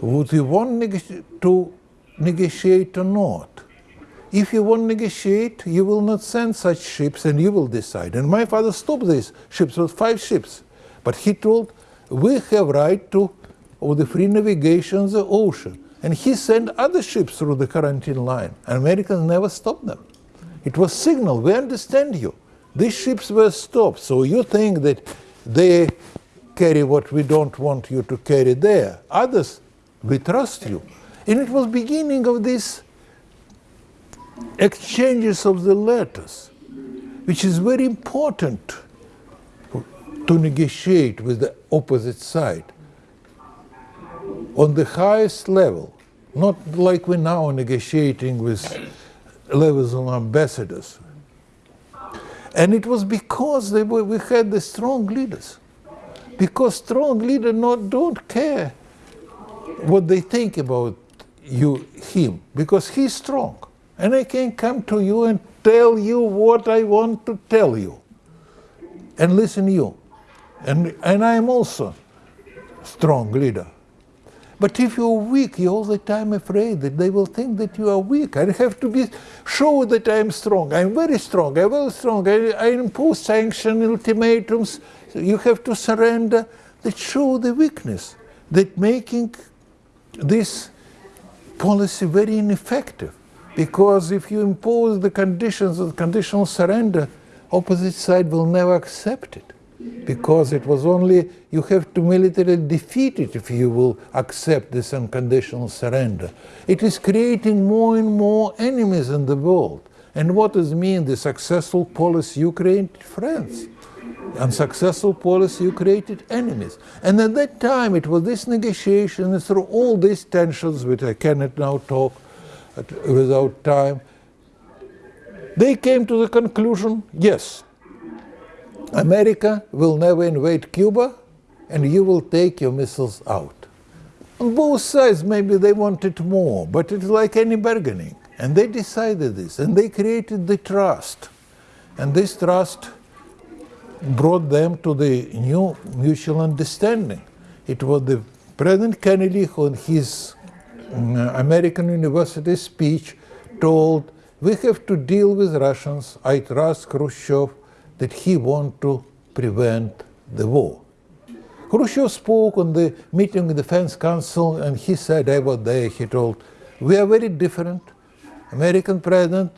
would you want to negotiate or not? If you want negotiate, you will not send such ships and you will decide. And my father stopped these ships with five ships. But he told, we have right to of the free navigation of the ocean. And he sent other ships through the quarantine line. And Americans never stopped them. It was signal, we understand you. These ships were stopped. So you think that they carry what we don't want you to carry there. Others we trust you. And it was beginning of these exchanges of the letters, which is very important to negotiate with the opposite side on the highest level, not like we're now negotiating with levels of ambassadors. And it was because they were, we had the strong leaders. Because strong leaders not, don't care what they think about you, him, because he's strong. And I can come to you and tell you what I want to tell you. And listen you. And, and I am also strong leader. But if you're weak, you're all the time afraid that they will think that you are weak. I have to be show that I am strong. I'm very strong. I'm very strong. I, I impose sanctions, ultimatums. You have to surrender. That show the weakness. That making this policy very ineffective. Because if you impose the conditions of conditional surrender, opposite side will never accept it because it was only you have to militarily defeat it if you will accept this unconditional surrender. It is creating more and more enemies in the world. And what does mean the successful policy you created friends? Unsuccessful policy you created enemies. And at that time it was this negotiation and through all these tensions, which I cannot now talk without time, they came to the conclusion, yes, America will never invade Cuba and you will take your missiles out. On both sides, maybe they wanted more, but it's like any bargaining. And they decided this, and they created the trust. And this trust brought them to the new mutual understanding. It was the President Kennedy who in his mm, American University speech told, we have to deal with Russians. I trust Khrushchev that he want to prevent the war. Khrushchev spoke on the meeting of the Defense Council and he said, I was there, he told, we are very different. American president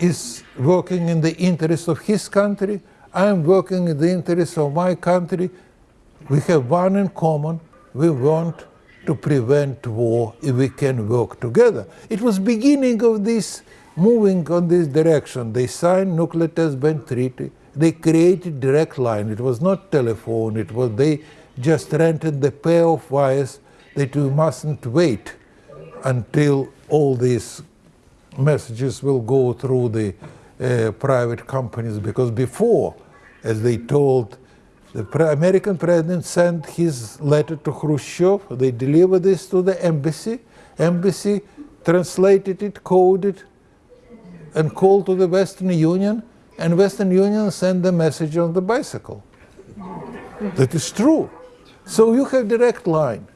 is working in the interest of his country. I am working in the interest of my country. We have one in common. We want to prevent war if we can work together. It was beginning of this moving on this direction. They signed nuclear test ban treaty. They created direct line. It was not telephone. It was they just rented the pair of wires that you mustn't wait until all these messages will go through the uh, private companies because before, as they told, the American president sent his letter to Khrushchev. They delivered this to the embassy. Embassy translated it, coded, and called to the Western Union, and Western Union sent the message on the bicycle. That is true. So you have direct line.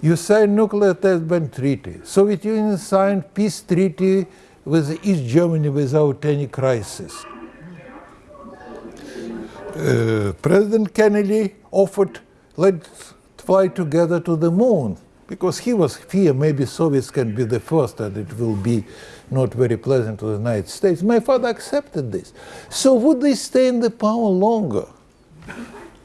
You signed nuclear test ban treaty. Soviet Union signed peace treaty with East Germany without any crisis. Uh, President Kennedy offered let's fly together to the moon because he was fear maybe Soviets can be the first and it will be not very pleasant to the United States. My father accepted this. So would they stay in the power longer?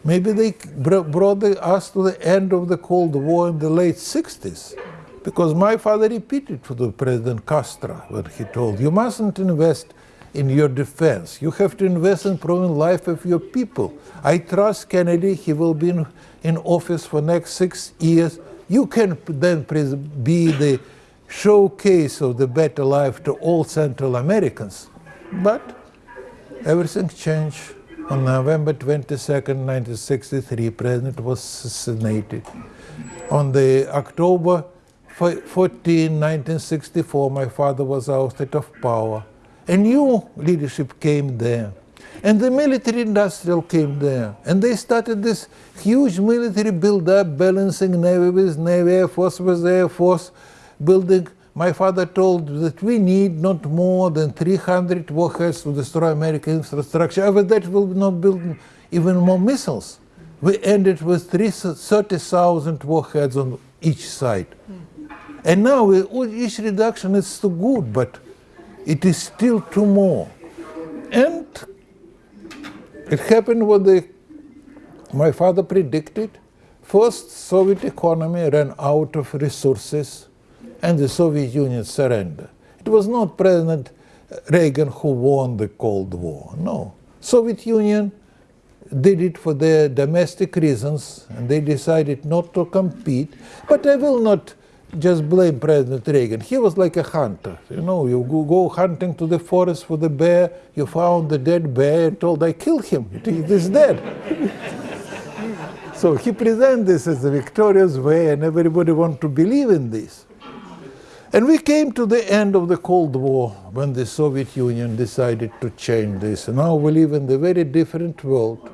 Maybe they brought us to the end of the Cold War in the late 60s. Because my father repeated to the President Castro when he told, you mustn't invest in your defense. You have to invest in improving life of your people. I trust Kennedy, he will be in, in office for next six years. You can then be the showcase of the better life to all Central Americans. But everything changed. On November 22nd, 1963, President was assassinated. On the October 14, 1964, my father was ousted of power. A new leadership came there. And the military industrial came there. And they started this huge military build-up, balancing Navy with Navy, Air Force with Air Force, building. My father told that we need not more than 300 warheads to destroy American infrastructure. After that, we'll not build even more missiles. We ended with 30,000 warheads on each side. Mm. And now we, each reduction is too good, but it is still too more. And it happened what the, my father predicted. First, Soviet economy ran out of resources and the Soviet Union surrendered. It was not President Reagan who won the Cold War, no. Soviet Union did it for their domestic reasons and they decided not to compete. But I will not just blame President Reagan. He was like a hunter. You know, you go, go hunting to the forest for the bear, you found the dead bear and told, I killed him. It is dead. so he presented this as a victorious way, and everybody wanted to believe in this. And we came to the end of the Cold War when the Soviet Union decided to change this. Now we live in a very different world.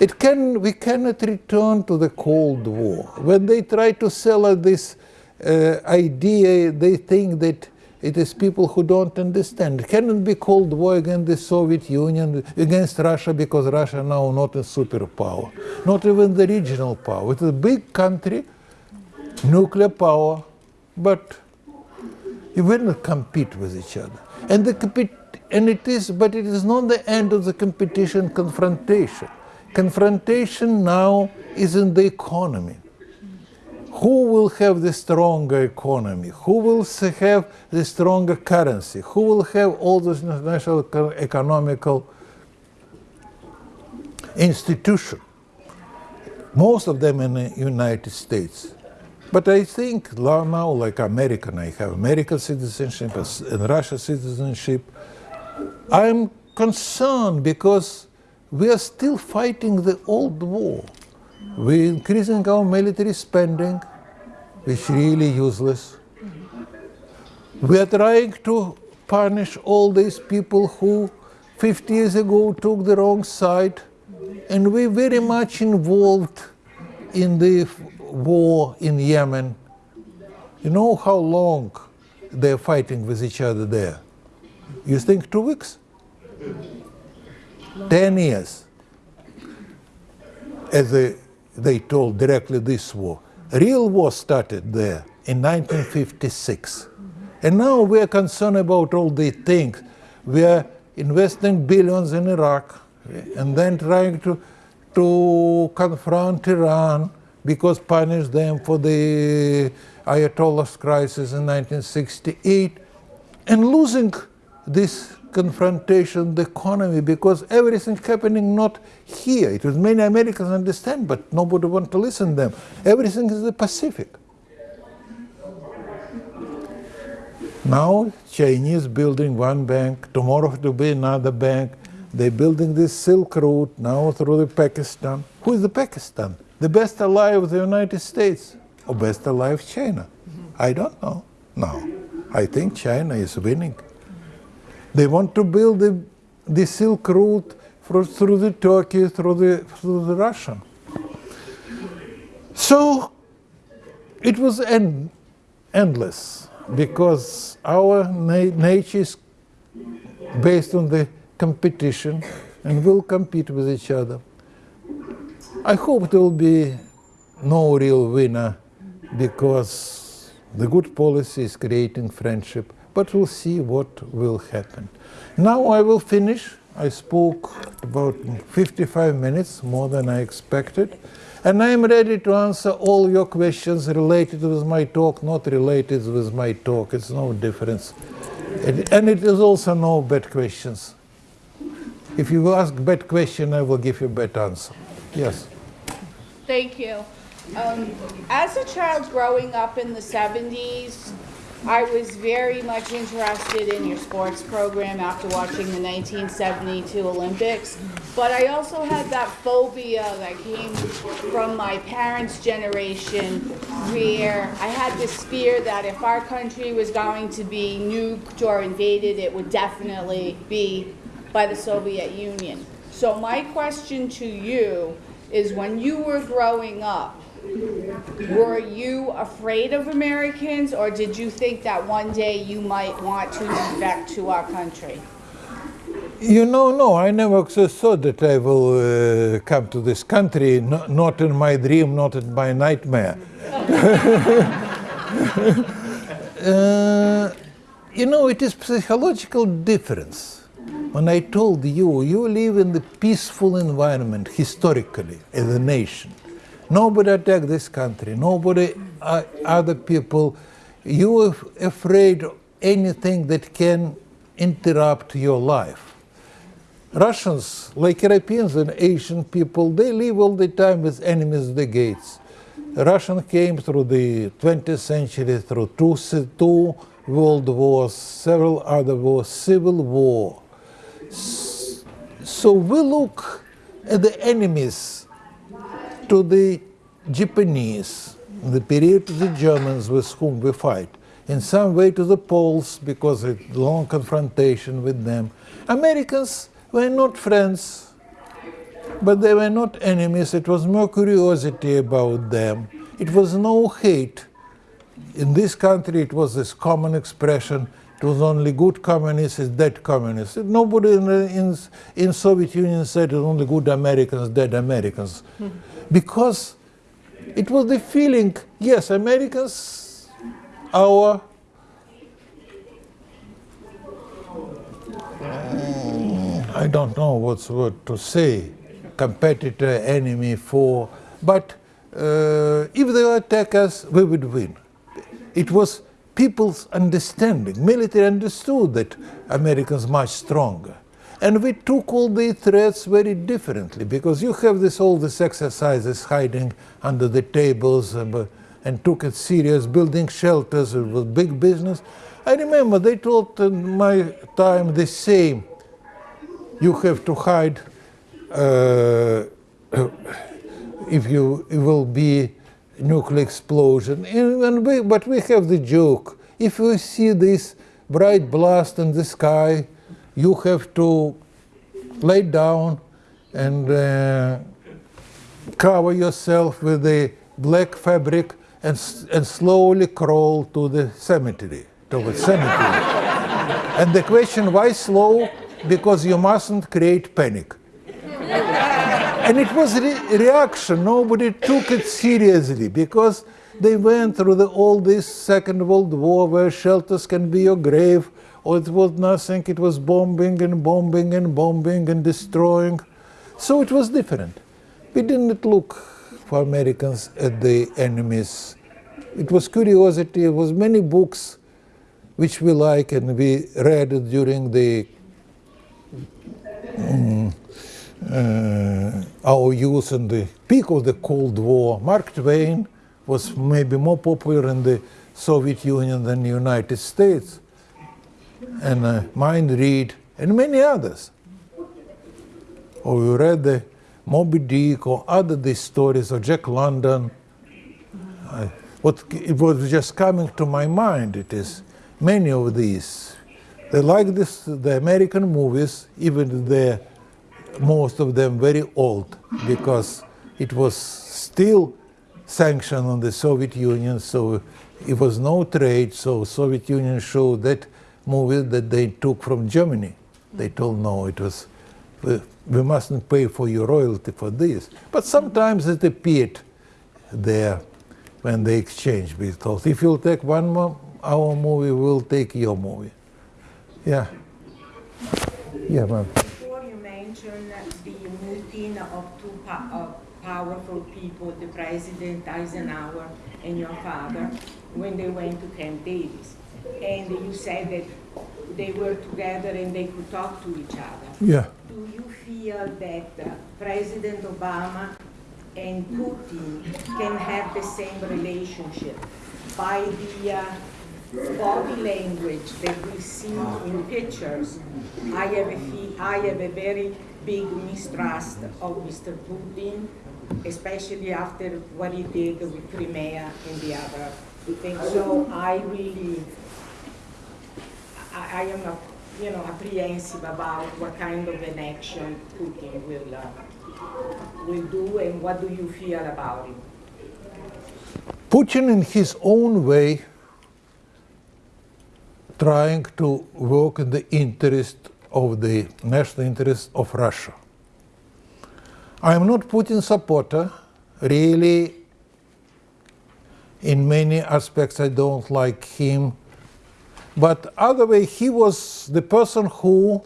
It can, we cannot return to the Cold War. When they try to sell us this uh, idea, they think that it is people who don't understand. It cannot be Cold War against the Soviet Union, against Russia, because Russia now not a superpower, not even the regional power. It's a big country, nuclear power, but you will not compete with each other. And the and it is, but it is not the end of the competition. Confrontation, confrontation now is in the economy. Who will have the stronger economy? Who will have the stronger currency? Who will have all those international economical institutions? Most of them in the United States. But I think now, like American, I have American citizenship and Russian citizenship. I'm concerned because we are still fighting the old war. We're increasing our military spending, which is really useless. We are trying to punish all these people who 50 years ago took the wrong side, and we're very much involved in the war in Yemen. You know how long they're fighting with each other there? You think two weeks? Ten years. As they, they told directly this war. Real war started there in 1956. And now we are concerned about all these things. We are investing billions in Iraq and then trying to, to confront Iran because punished them for the Ayatollah's crisis in 1968 and losing this confrontation, the economy, because everything happening not here. It was many Americans understand, but nobody want to listen to them. Everything is the Pacific. Now Chinese building one bank, tomorrow to be another bank. They're building this Silk Route now through the Pakistan. Who is the Pakistan? The best ally of the United States or best ally of China? Mm-hmm. I don't know. No, I think China is winning. They want to build the, the Silk Route through, through the Turkey, through the, through the Russian. So it was end, endless because our na nature is based on the competition and will compete with each other. I hope there will be no real winner because the good policy is creating friendship, but we'll see what will happen. Now I will finish. I spoke about 55 minutes, more than I expected. And I'm ready to answer all your questions related with my talk, not related with my talk. It's no difference. And it is also no bad questions. If you ask bad question, I will give you bad answer. Yes. Thank you. Um, as a child growing up in the 70s, I was very much interested in your sports program after watching the 1972 Olympics. But I also had that phobia that came from my parents' generation where I had this fear that if our country was going to be nuked or invaded, it would definitely be by the Soviet Union. So my question to you is when you were growing up, were you afraid of Americans, or did you think that one day you might want to move back to our country? You know, no, I never thought that I will uh, come to this country, no, not in my dream, not in my nightmare. uh, you know, it is psychological difference. When I told you, you live in the peaceful environment historically as a nation. Nobody attacked this country, nobody, uh, other people. You are afraid of anything that can interrupt your life. Russians, like Europeans and Asian people, they live all the time with enemies at the gates. Russian came through the 20th century through two, two world wars, several other wars, civil war. So we look at the enemies to the Japanese, the period to the Germans with whom we fight, in some way to the Poles because of long confrontation with them. Americans were not friends, but they were not enemies. It was more curiosity about them. It was no hate. In this country, it was this common expression. Was only good communists is dead communists. Nobody in, in, in Soviet Union said it was only good Americans, dead Americans. Because it was the feeling, yes, Americans, our I don't know what's what to say, competitor, enemy, foe, but uh, if they attack us, we would win. It was people's understanding. Military understood that Americans much stronger. And we took all the threats very differently because you have this all these exercises hiding under the tables and, uh, and took it serious, building shelters, it was big business. I remember they told in my time the same you have to hide uh, if you will be nuclear explosion. And, we, but we have the joke: if you see this bright blast in the sky, you have to lay down and uh, cover yourself with a black fabric and, and slowly crawl to the cemetery, to the cemetery. and the question, why slow? Because you mustn't create panic. And it was re- reaction. Nobody took it seriously because they went through the, all this Second World War where shelters can be your grave, or it was nothing. It was bombing and bombing and bombing and destroying. So it was different. We didn't look for Americans at the enemies. It was curiosity. It was many books which we like and we read during the uh, our youth in the peak of the Cold War. Mark Twain was maybe more popular in the Soviet Union than the United States, and uh, Mayne Reid, and many others. Or you read the Moby Dick or other these stories of Jack London. I, what it was just coming to my mind. It is many of these. They like this the American movies, even they're most of them very old, because it was still sanctioned on the Soviet Union, so it was no trade. So Soviet Union showed that movie that they took from Germany. They told no, it was we, mustn't pay for your royalty for this. But sometimes it appeared there when they exchanged. Thought if you'll take one mo- our movie, we'll take your movie. Yeah. Yeah, ma'am. Before you mentioned the of two of powerful people, the President Eisenhower and your father, when they went to Camp David. And you said that they were together and they could talk to each other. Yeah. Do you feel that uh, President Obama and Putin can have the same relationship by the uh, body language that we see in pictures? I have a I have a very big mistrust of Mr. Putin, especially after what he did with Crimea and the other things. So I really I, I am, uh, you know, apprehensive about what kind of an action Putin will, uh, will do, and what do you feel about it? Putin, in his own way, trying to work in the interest of the national interest of Russia. I am not Putin supporter. Really, in many aspects, I don't like him. But other way, he was the person who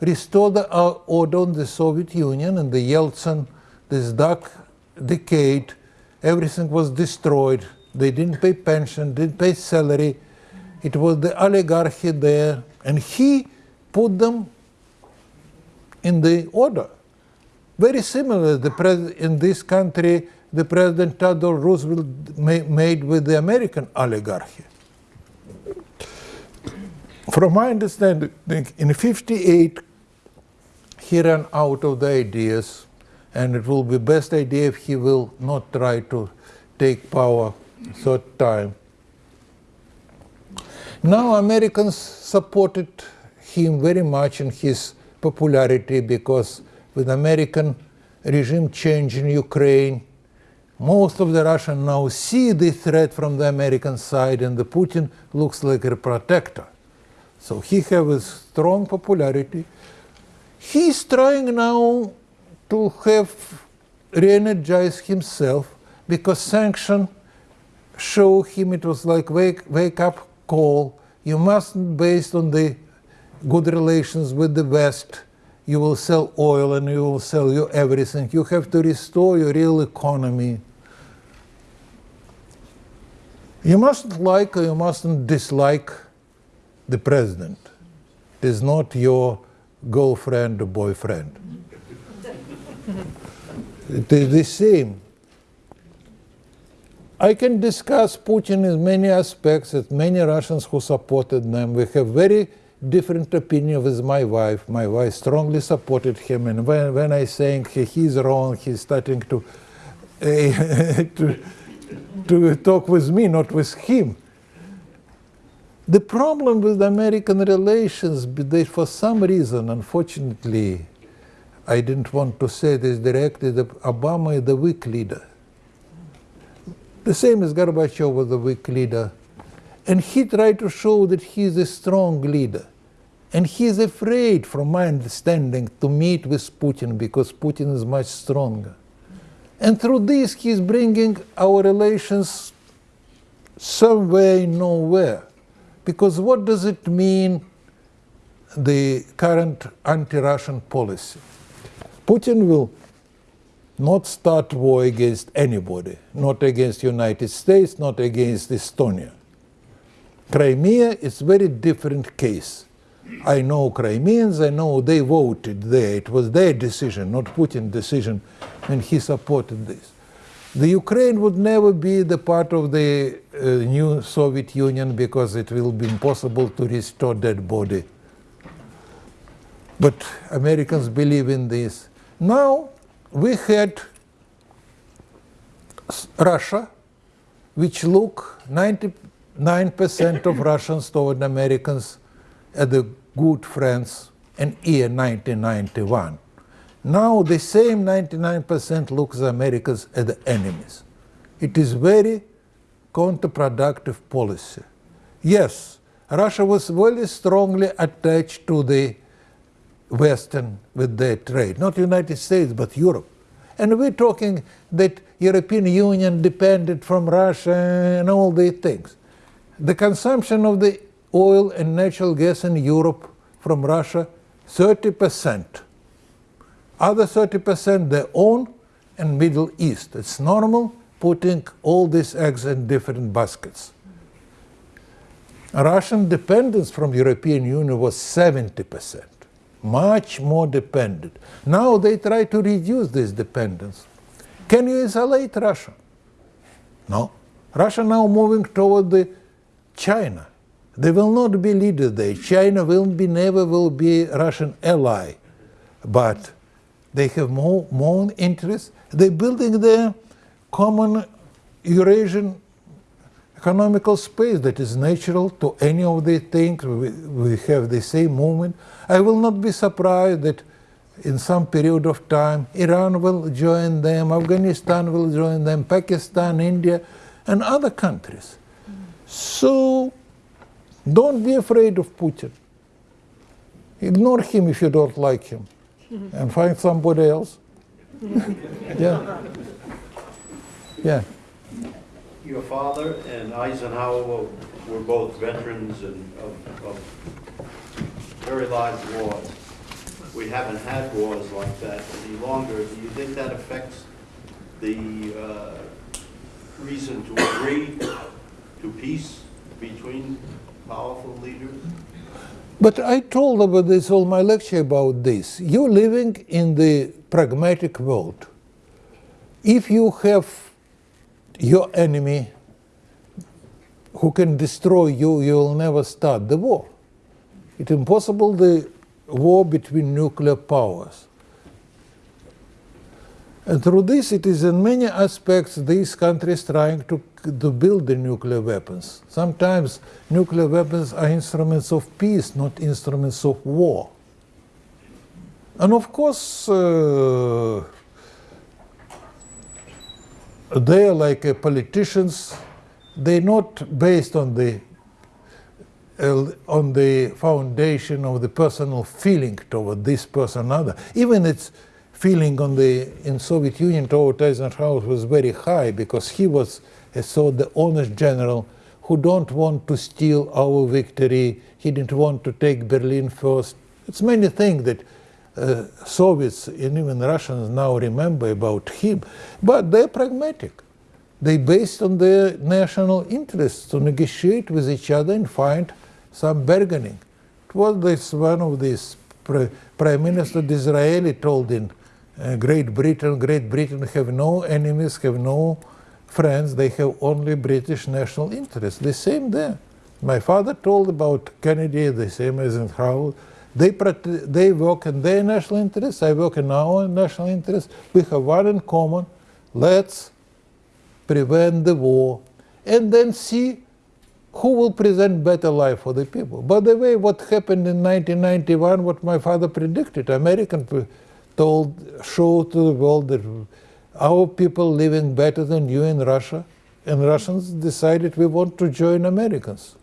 restored the uh, order in the Soviet Union and the Yeltsin, this dark decade, everything was destroyed. They didn't pay pension, didn't pay salary. It was the oligarchy there, and he put them in the order. Very similar, the in this country, the President Theodore Roosevelt ma- made with the American oligarchy. From my understanding, in 58, he ran out of the ideas, and it will be best idea if he will not try to take power third time. Now Americans supported him very much in his popularity because with American regime change in Ukraine, most of the Russians now see the threat from the American side and the Putin looks like a protector. So he has a strong popularity. He's trying now to have re-energize himself because sanction show him it was like wake wake up call. You mustn't based on the good relations with the West. You will sell oil and you will sell you everything. You have to restore your real economy. You mustn't like or you mustn't dislike the president. It is not your girlfriend or boyfriend. it is the same. I can discuss Putin in many aspects with many Russians who supported them. We have very different opinion with my wife. My wife strongly supported him, and when, when I saying he, he's wrong, he's starting to, uh, to to talk with me, not with him. The problem with American relations, they, for some reason, unfortunately, I didn't want to say this directly, that Obama is the weak leader. The same as Gorbachev was a weak leader. And he tried to show that he is a strong leader. And he is afraid, from my understanding, to meet with Putin because Putin is much stronger. And through this, he is bringing our relations somewhere, nowhere. Because what does it mean, the current anti-Russian policy? Putin will not start war against anybody, not against United States, not against Estonia. Crimea is very different case. I know Crimeans, I know they voted there. It was their decision, not Putin's decision, and he supported this. The Ukraine would never be the part of the uh, new Soviet Union because it will be impossible to restore that body. But Americans believe in this. Now we had Russia, which look 99% of Russians toward Americans as the good friends in year 1991. Now the same 99% looks Americans as the enemies. It is very counterproductive policy. Yes, Russia was very strongly attached to the Western with their trade, not United States, but Europe. And we're talking that European Union depended from Russia and all these things. The consumption of the oil and natural gas in Europe from Russia, 30%. Other 30% their own and Middle East. It's normal putting all these eggs in different baskets. Russian dependence from European Union was 70%, much more dependent. Now they try to reduce this dependence. Can you isolate Russia? No. Russia now moving toward the China. They will not be leader there. China will be never will be Russian ally, but they have more more interest. They're building their common Eurasian economical space that is natural to any of these things. We, we have the same movement. I will not be surprised that in some period of time Iran will join them, Afghanistan will join them, Pakistan, India, and other countries. So don't be afraid of Putin. Ignore him if you don't like him and find somebody else. yeah. Yeah. Your father and Eisenhower were- were both veterans and of, of very large wars. We haven't had wars like that any longer. Do you think that affects the uh, reason to agree to peace between powerful leaders? But I told about this all my lecture about this. You're living in the pragmatic world. if you have your enemy who can destroy you, you will never start the war. It's impossible the war between nuclear powers. And through this, it is in many aspects these countries trying to, to build the nuclear weapons. Sometimes nuclear weapons are instruments of peace, not instruments of war. And of course, uh, they are like uh, politicians. They're not based on the uh, on the foundation of the personal feeling toward this person or other. Even its feeling on the in Soviet Union toward Eisenhower was very high because he was a sort the honest general who don't want to steal our victory. He didn't want to take Berlin first. It's many things that uh, Soviets and even Russians now remember about him, but they're pragmatic. They based on their national interests to negotiate with each other and find some bargaining. It was this one of these prime minister Disraeli told in uh, Great Britain, Great Britain have no enemies, have no friends, they have only British national interests. The same there. My father told about Kennedy, the same as Eisenhower. They, they work in their national interests, I work in our national interests. We have one in common. Let's prevent the war and then see who will present better life for the people. By the way, what happened in 1991, what my father predicted, American told, showed to the world that our people living better than you in Russia, and Russians decided we want to join Americans.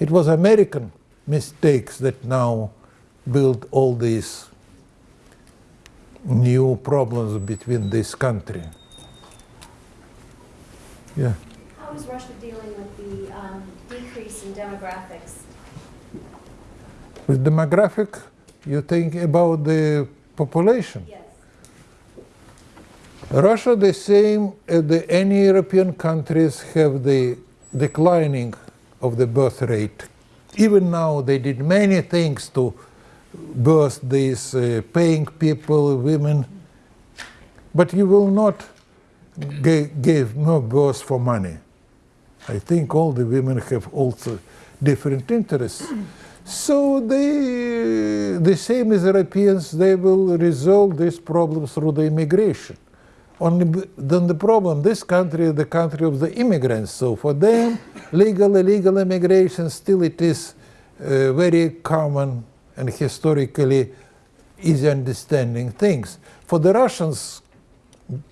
It was American mistakes that now build all these new problems between this country. Yeah. How is Russia dealing with the um, decrease in demographics? With demographic, you think about the population. Yes. Russia, the same as the, any European countries, have the declining of the birth rate. Even now, they did many things to birth these uh, paying people, women, but you will not give more birth for money. I think all the women have also different interests. So they, the same as Europeans, they will resolve this problem through the immigration. Only then the problem, this country is the country of the immigrants. So for them, legal, illegal immigration still it is uh, very common and historically easy understanding things. For the Russians,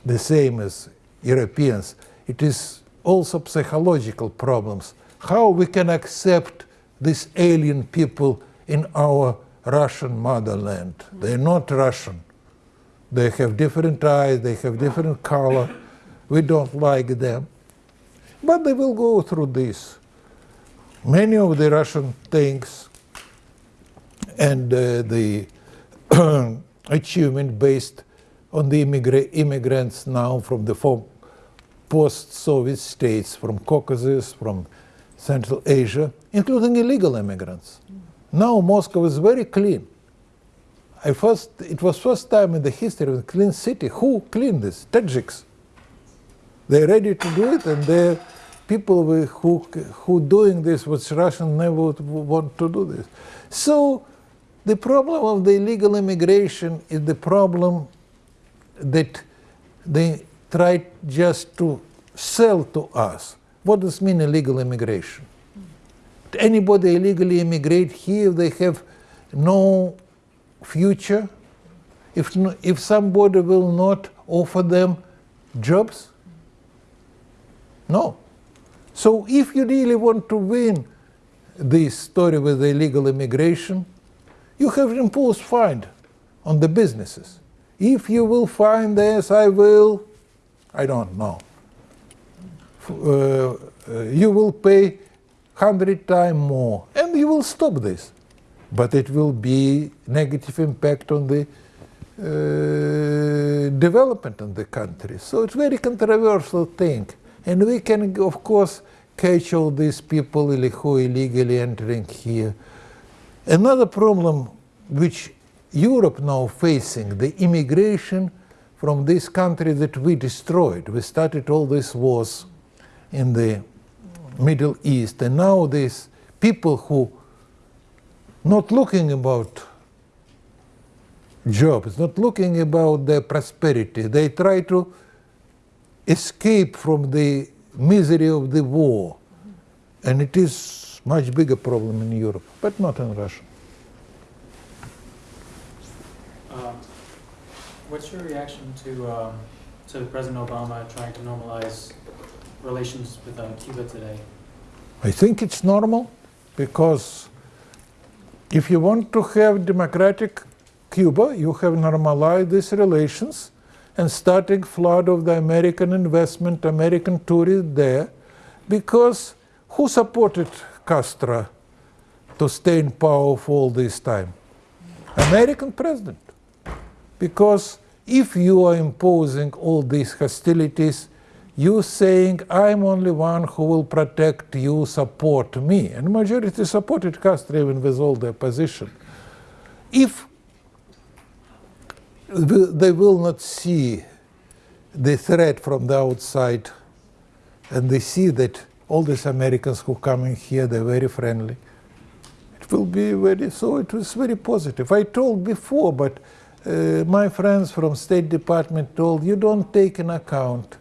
the same as Europeans, it is also psychological problems. How we can accept these alien people in our Russian motherland? They're not Russian. They have different eyes, they have different color. We don't like them. But they will go through this. Many of the Russian things and uh, the achievement based on the immigra- immigrants now from the form post-Soviet states, from Caucasus, from Central Asia, including illegal immigrants. Now Moscow is very clean. I first, it was first time in the history of a clean city. Who cleaned this? Tajiks. They're ready to do it, and they're people who who doing this, which Russian never would want to do this. So the problem of the illegal immigration is the problem that they try just to sell to us. What does mean illegal immigration? Anybody illegally immigrate here, they have no future. If, if somebody will not offer them jobs, no. So if you really want to win this story with the illegal immigration, you have imposed fine on the businesses. If you will find this, I will, I don't know. Uh, uh, you will pay hundred times more, and you will stop this. But it will be negative impact on the uh, development of the country. So it's very controversial thing, and we can, of course, catch all these people who illegally entering here. Another problem which Europe now facing, the immigration from this country that we destroyed. We started all these wars in the Middle East, and now these people who not looking about jobs, not looking about their prosperity, they try to escape from the misery of the war, and it is much bigger problem in Europe, but not in Russia. Um, What's your reaction to, um, to President Obama trying to normalize relations with uh, Cuba today? I think it's normal because if you want to have democratic Cuba, you have normalized these relations and starting flood of the American investment, American tourists there, because who supported Castro to stay in power for all this time? American president. Because if you are imposing all these hostilities, you saying I'm only one who will protect you, support me, and majority supported Castro even with all the opposition. If they will not see the threat from the outside, and they see that all these Americans who come in here they're very friendly, it will be very so. It was very positive. I told before, but uh, my friends from State Department told you don't take in account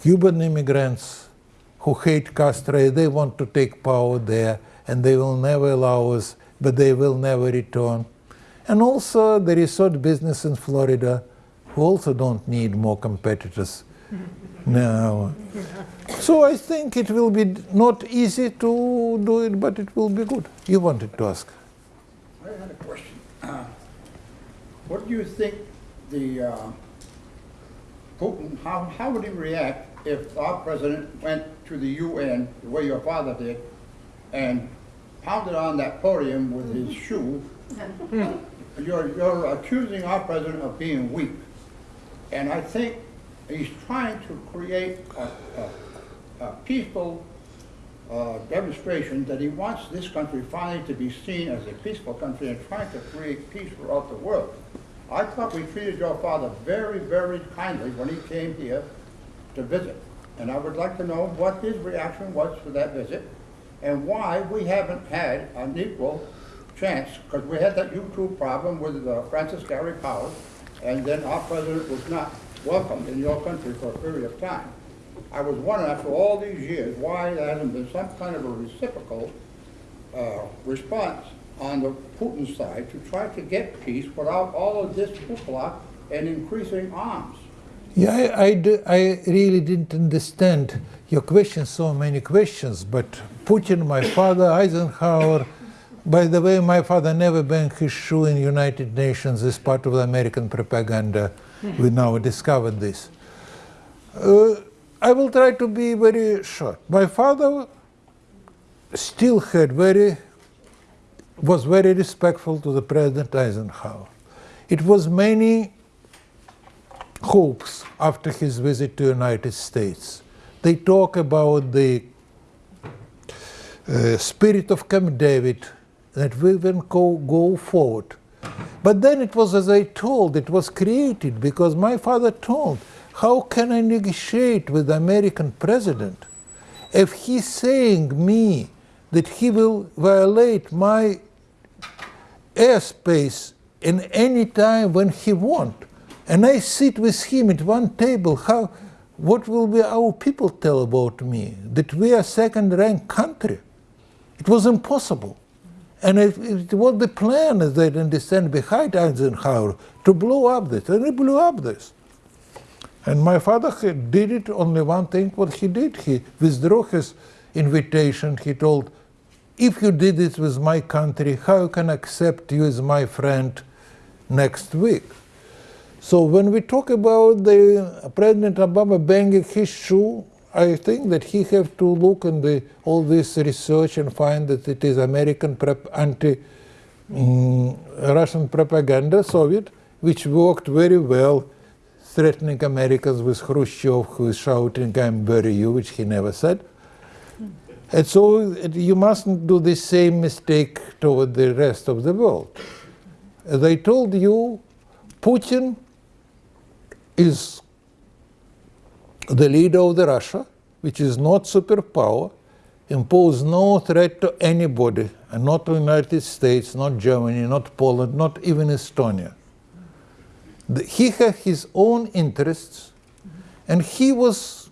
Cuban immigrants who hate Castro, they want to take power there and they will never allow us, but they will never return. And also the resort business in Florida, who also don't need more competitors now. So I think it will be not easy to do it, but it will be good. You wanted to ask. I had a question. Uh, What do you think the, uh, Putin, how, how would he react if our president went to the UN, the way your father did, and pounded on that podium with his shoe? You're, you're accusing our president of being weak. And I think he's trying to create a, a, a peaceful uh, demonstration that he wants this country finally to be seen as a peaceful country and trying to create peace throughout the world. I thought we treated your father very, very kindly when he came here to visit. And I would like to know what his reaction was to that visit and why we haven't had an equal chance, because we had that U-2 problem with uh, Francis Gary Powers, and then our president was not welcomed in your country for a period of time. I was wondering, after all these years, why there hasn't been some kind of a reciprocal uh, response on the Putin side to try to get peace without all of this hoopla and increasing arms. Yeah, I, I, do- I really didn't understand your question, so many questions, but Putin, my father, Eisenhower, by the way, my father never banged his shoe in United Nations as part of the American propaganda. we now discovered this. Uh, I will try to be very short. My father still had very, was very respectful to the President Eisenhower. It was many hopes after his visit to the United States. They talk about the uh, spirit of Camp David, that we will go, go forward. But then it was, as I told, it was created because my father told, how can I negotiate with the American president if he's saying me that he will violate my airspace in any time when he want? And i sit with him at one table. How what will be our people tell about me? That we are second ranked country? It was impossible. And it, it was the plan as they understand behind eisenhower to blow up this. And he blew up this and my father did it only one thing what he did he withdrew his invitation he told if you did it with my country, how can I accept you as my friend next week? So when we talk about the President Obama banging his shoe, I think that he have to look in the, all this research and find that it is American prep, anti mm, Russian propaganda, Soviet, which worked very well, threatening Americans with Khrushchev, who is shouting, "I'm bury you," which he never said. And so you mustn't do the same mistake toward the rest of the world. As I told you, Putin is the leader of the Russia, which is not superpower, impose no threat to anybody, and not to the United States, not Germany, not Poland, not even Estonia. The- he had his own interests, and he was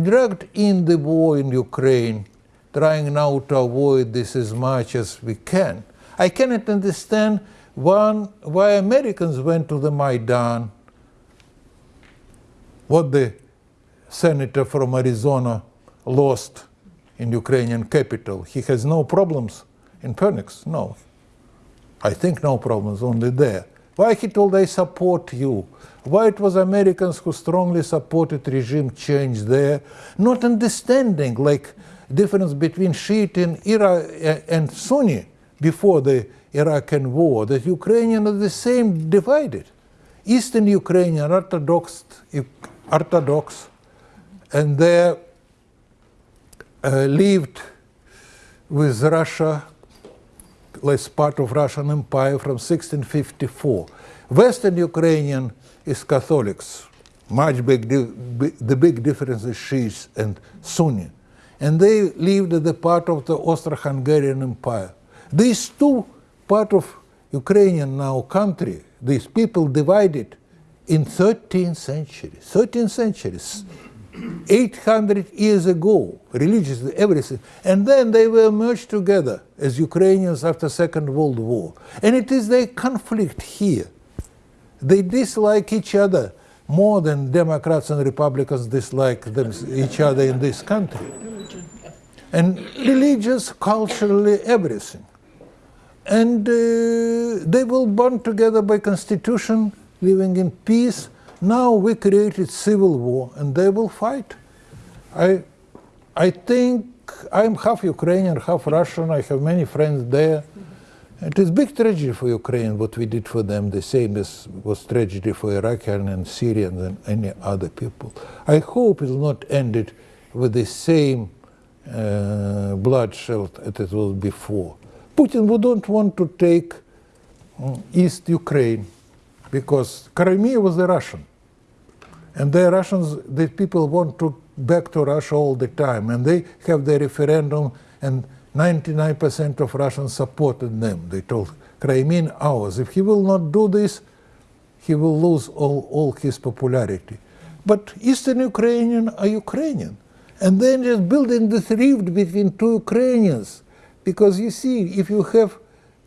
dragged in the war in Ukraine, trying now to avoid this as much as we can. I cannot understand one, why Americans went to the Maidan, what the senator from Arizona lost in Ukrainian capital. He has no problems in Phoenix. No. I think no problems, only there. Why he told I support you? Why it was Americans who strongly supported regime change there, not understanding like difference between Shiite and Iraq and Sunni before the Iraqi war, that Ukrainians are the same divided. Eastern Ukrainian Orthodox, Orthodox, and they uh, lived with Russia as part of Russian Empire from 1654. Western Ukrainian is Catholics, much big, the big difference is Shiites and Sunni. And they lived as the part of the Austro-Hungarian Empire. These two part of Ukrainian now country, these people divided in 13th century, 13th centuries, 800 years ago, religiously, everything. And then they were merged together as Ukrainians after Second World War. And it is the conflict here. They dislike each other more than Democrats and Republicans dislike them, each other in this country. And religious, culturally, everything. And uh, they will bond together by constitution, living in peace. Now we created civil war, and they will fight. I, I think I'm half Ukrainian, half Russian. I have many friends there. It is big tragedy for Ukraine what we did for them, the same as was tragedy for Iraqi and Syrians and any other people. I hope it will not end it with the same uh, bloodshed as it was before. Putin would not want to take mm, East Ukraine because Crimea was the Russian. And the Russians, the people want to back to Russia all the time, and they have the referendum, and 99% of Russians supported them. They told Crimean ours. If he will not do this, he will lose all, all his popularity. But Eastern Ukrainian are Ukrainian, and then just building this rift between two Ukrainians, because you see, if you have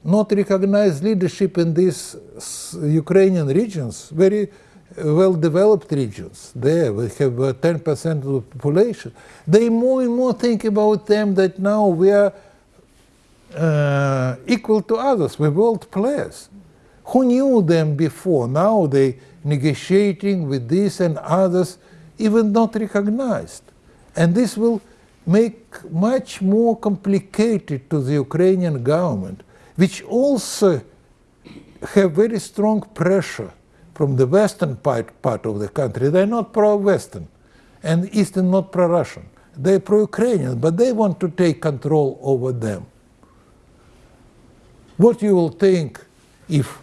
not recognized leadership in these Ukrainian regions, very well developed regions, there we have uh, 10% of the population, they more and more think about them that now we are uh, equal to others, we're world players. Who knew them before? Now they negotiating with this and others, even not recognized. And this will make much more complicated to the Ukrainian government, which also have very strong pressure from the western part, part of the country. They're not pro-Western, and Eastern not pro-Russian. They're pro-Ukrainian, but they want to take control over them. What you will think if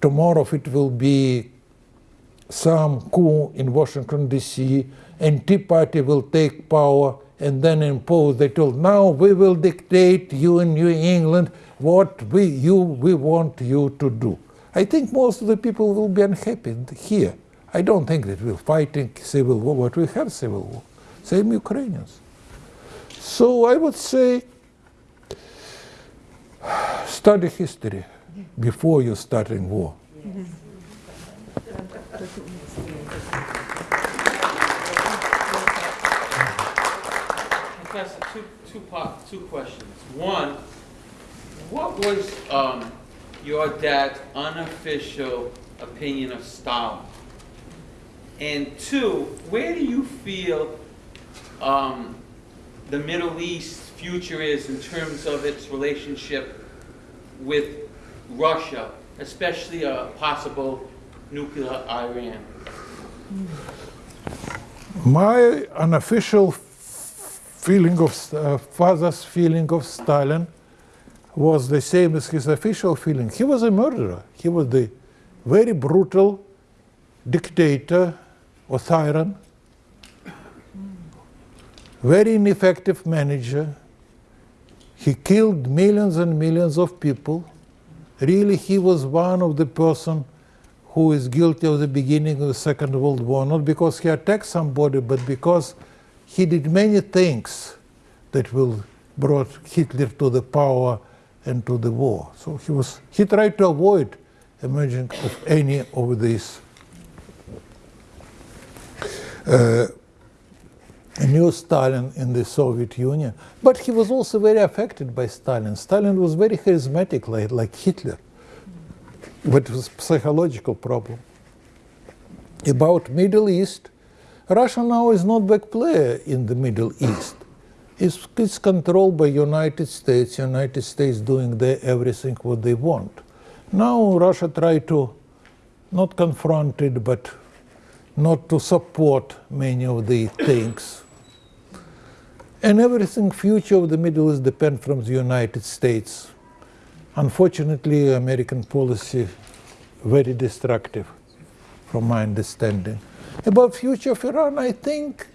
tomorrow it will be some coup in Washington D.C. and Tea Party will take power and then impose. They told now we will dictate you in New England what we you we want you to do. I think most of the people will be unhappy here. I don't think that we're fighting civil war, but we have civil war. Same Ukrainians. So I would say study history before you starting war. Two, two part, two questions. One, what was, um, your dad's unofficial opinion of Stalin? And two, where do you feel, um, the Middle East future is in terms of its relationship with Russia, especially a possible nuclear Iran? My unofficial feeling of uh, father's feeling of Stalin was the same as his official feeling. He was a murderer. He was the very brutal dictator, authoritarian, very ineffective manager. He killed millions and millions of people. Really, he was one of the person who is guilty of the beginning of the Second World War, not because he attacked somebody, but because he did many things that will brought Hitler to the power and to the war. So he was he tried to avoid emerging of any of these uh, new Stalin in the Soviet Union. But he was also very affected by Stalin. Stalin was very charismatic like, like Hitler. But it was psychological problem. About Middle East, Russia now is not big player in the Middle East. It's, it's controlled by United States. United States doing the, everything what they want. Now Russia try to not confront it, but not to support many of the things. And everything future of the Middle East depend from the United States. Unfortunately, American policy very destructive, from my understanding. About future of Iran, I think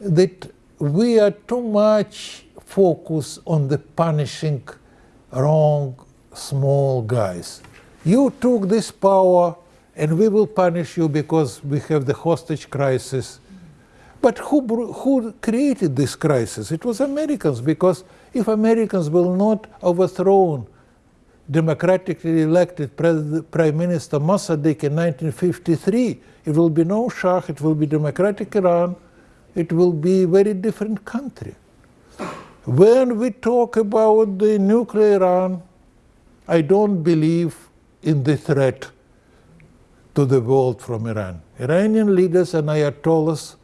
that we are too much focused on the punishing wrong small guys. You took this power and we will punish you because we have the hostage crisis. But who, who created this crisis? It was Americans, because if Americans will not overthrow democratically elected Prime Minister Mossadegh in 1953, it will be no Shah, it will be democratic Iran, it will be a very different country. When we talk about the nuclear Iran, I don't believe in the threat to the world from Iran. Iranian leaders and ayatollahs,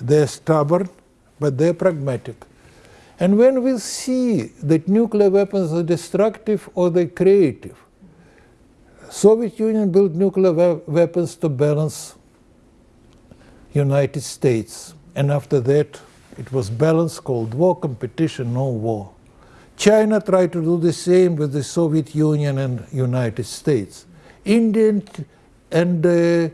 they're stubborn, but they're pragmatic. And when we see that nuclear weapons are destructive or they're creative, Soviet Union built nuclear we weapons to balance United States. And after that, it was balanced Cold War, competition, no war. China tried to do the same with the Soviet Union and United States. India and uh,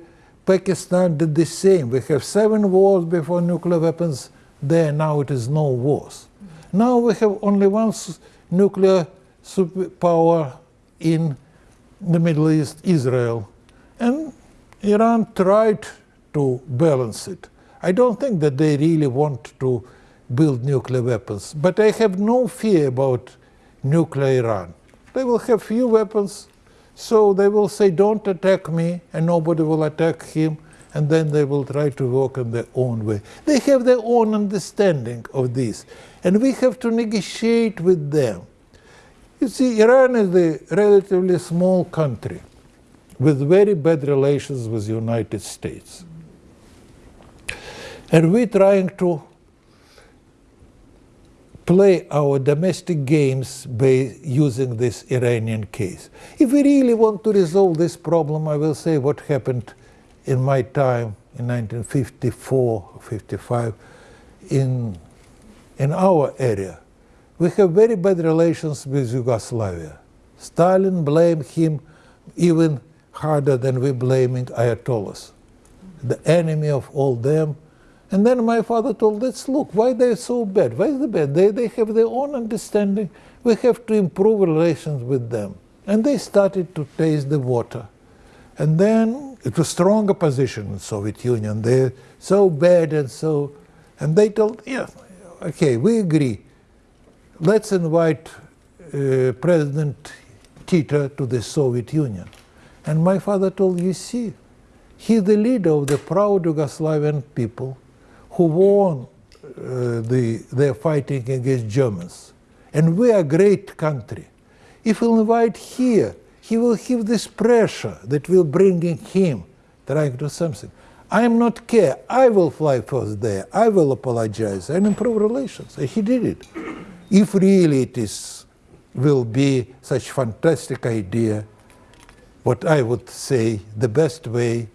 Pakistan did the same. We have seven wars before nuclear weapons there, now it is no wars. Now we have only one nuclear superpower in the Middle East, Israel. And Iran tried to balance it. I don't think that they really want to build nuclear weapons, but I have no fear about nuclear Iran. They will have few weapons, so they will say, don't attack me, and nobody will attack him, and then they will try to work in their own way. They have their own understanding of this, and we have to negotiate with them. You see, Iran is a relatively small country with very bad relations with the United States. And we're trying to play our domestic games by using this Iranian case. If we really want to resolve this problem, I will say what happened in my time in 1954, 55, in, in our area. We have very bad relations with Yugoslavia. Stalin blamed him even harder than we blaming Ayatollahs, the enemy of all them, and then my father told, let's look, why they're so bad? Why is they bad? They, they have their own understanding. We have to improve relations with them. And they started to taste the water. And then it was strong opposition in Soviet Union. They're so bad and so, and they told, yeah, okay, we agree. Let's invite uh, President Tito to the Soviet Union. And my father told, you see, he's the leader of the proud Yugoslavian people who won uh, the, their fighting against Germans. And we are a great country. If we'll invite here, he will have this pressure that will bringing him trying to do something. I am not care. I will fly first there. I will apologize and improve relations. And he did it. If really it is, will be such fantastic idea, what I would say the best way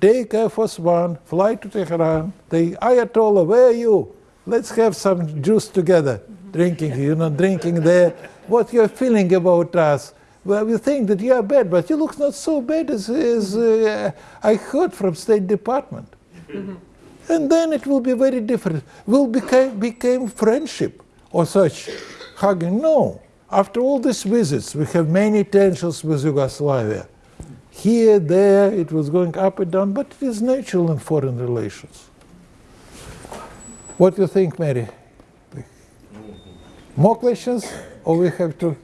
Take Air Force One, fly to Tehran. The Ayatollah, where are you? Let's have some juice together, drinking, you know, drinking there. What you're feeling about us? Well, we think that you are bad, but you look not so bad as, as mm-hmm. uh, I heard from State Department. Mm-hmm. And then it will be very different. Will became, became friendship or such hugging. No. After all these visits, we have many tensions with Yugoslavia. Here, there, it was going up and down, but it is natural in foreign relations. What do you think, Mary? Mm-hmm. More questions, or we have to?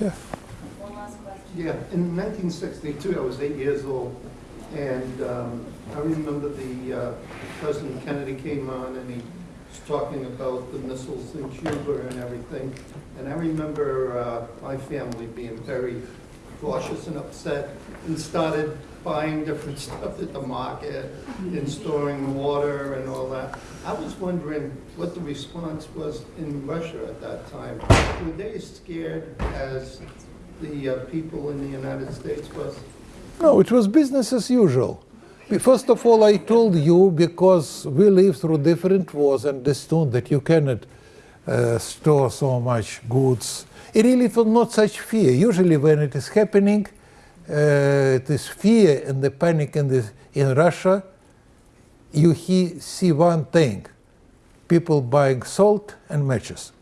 Yeah. Yeah, in 1962, I was eight years old, and um, I remember the uh, President Kennedy came on and he was talking about the missiles in Cuba and everything. And I remember uh, my family being very cautious and upset and started buying different stuff at the market and storing water and all that. I was wondering what the response was in Russia at that time. Were they as scared as the uh, people in the United States was? No, it was business as usual. First of all, I told you because we lived through different wars and understood that you cannot uh, store so much goods. It really was not such fear. Usually, when it is happening, uh, it is fear and the panic in, the, in Russia. You he, see one thing: people buying salt and matches.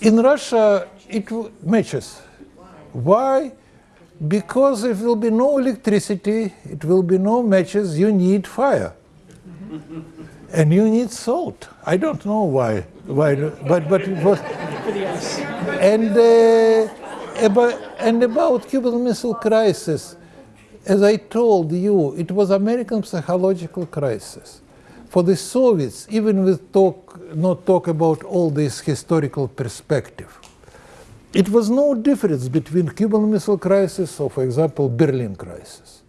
In Russia, it matches. Why? Because if will be no electricity, it will be no matches, you need fire. and you need salt. I don't know why, why but, but it was. and, uh, about, and about Cuban Missile Crisis, as I told you, it was American psychological crisis. For the Soviets, even with talk, not talk about all this historical perspective, it was no difference between Cuban Missile Crisis or, for example, Berlin Crisis.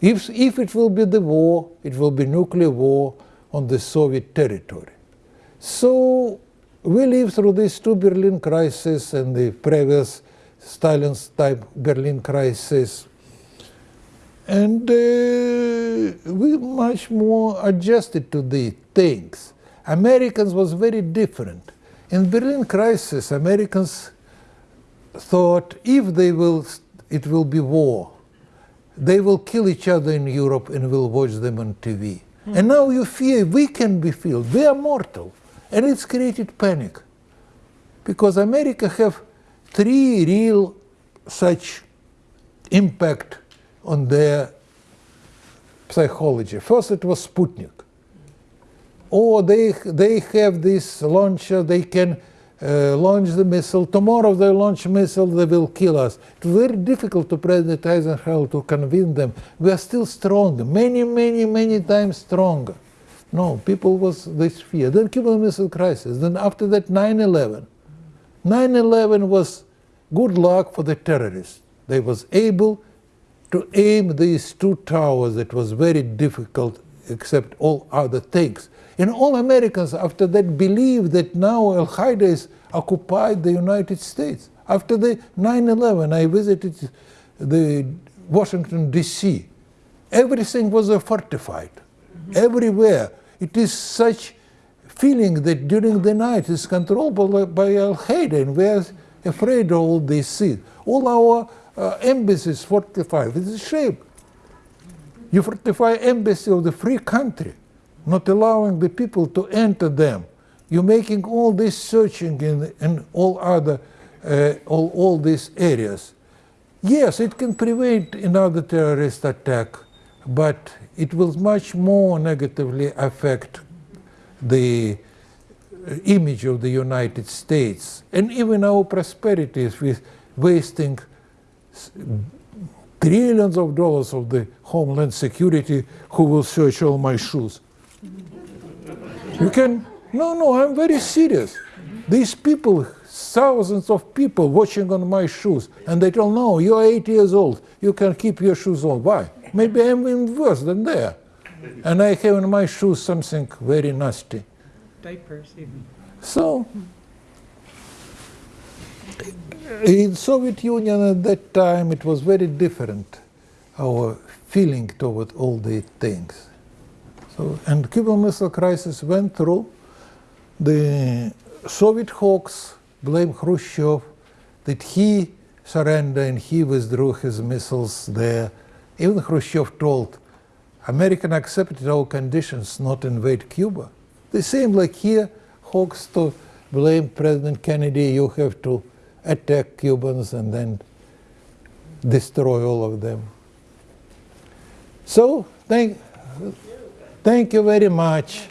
If, if it will be the war, it will be nuclear war on the Soviet territory. So we lived through these two Berlin crises and the previous Stalin's type Berlin crisis. And uh, we much more adjusted to the things. Americans was very different. In Berlin crisis, Americans thought if they will, it will be war, they will kill each other in Europe and will watch them on TV. And now you fear we can be killed. We are mortal, and it's created panic, because America have three real such impact on their psychology. First, it was Sputnik. Or they they have this launcher. They can uh, launch the missile. Tomorrow they launch missile, they will kill us. It's very difficult to President Eisenhower to convince them. We are still strong, many, many, many times stronger. No, people was this fear. Then Cuban Missile Crisis. Then after that, 9/11. 9/11 was good luck for the terrorists. They was able to aim these two towers. It was very difficult, except all other things. And all Americans after that believed that now Al Qaeda is occupied the United States. After the 9/11, I visited the Washington D.C. Everything was fortified, everywhere. It is such feeling that during the night is controlled by, by Al Qaeda, and we are afraid of all these things. All our uh, embassies fortified. It's a shame. You fortify embassy of the free country, not allowing the people to enter them. You're making all this searching in, in all other, uh, all, all these areas. Yes, it can prevent another terrorist attack, but it will much more negatively affect the uh, image of the United States and even our prosperities with wasting trillions of dollars of the Homeland Security who will search all my shoes. You can, no, no, I'm very serious. These people, thousands of people watching on my shoes, and they tell, no, you're eight years old, you can keep your shoes on. Why? Maybe I'm even worse than they are. And I have in my shoes something very nasty. Diapers even. So, in Soviet Union at that time, it was very different, our feeling toward all the things. So, and Cuban Missile Crisis went through. The Soviet hawks blamed Khrushchev that he surrendered and he withdrew his missiles there. Even Khrushchev told American accepted our conditions not invade Cuba. The same like here, Hawks to blame President Kennedy, you have to attack Cubans and then destroy all of them. So, thank, thank you very much.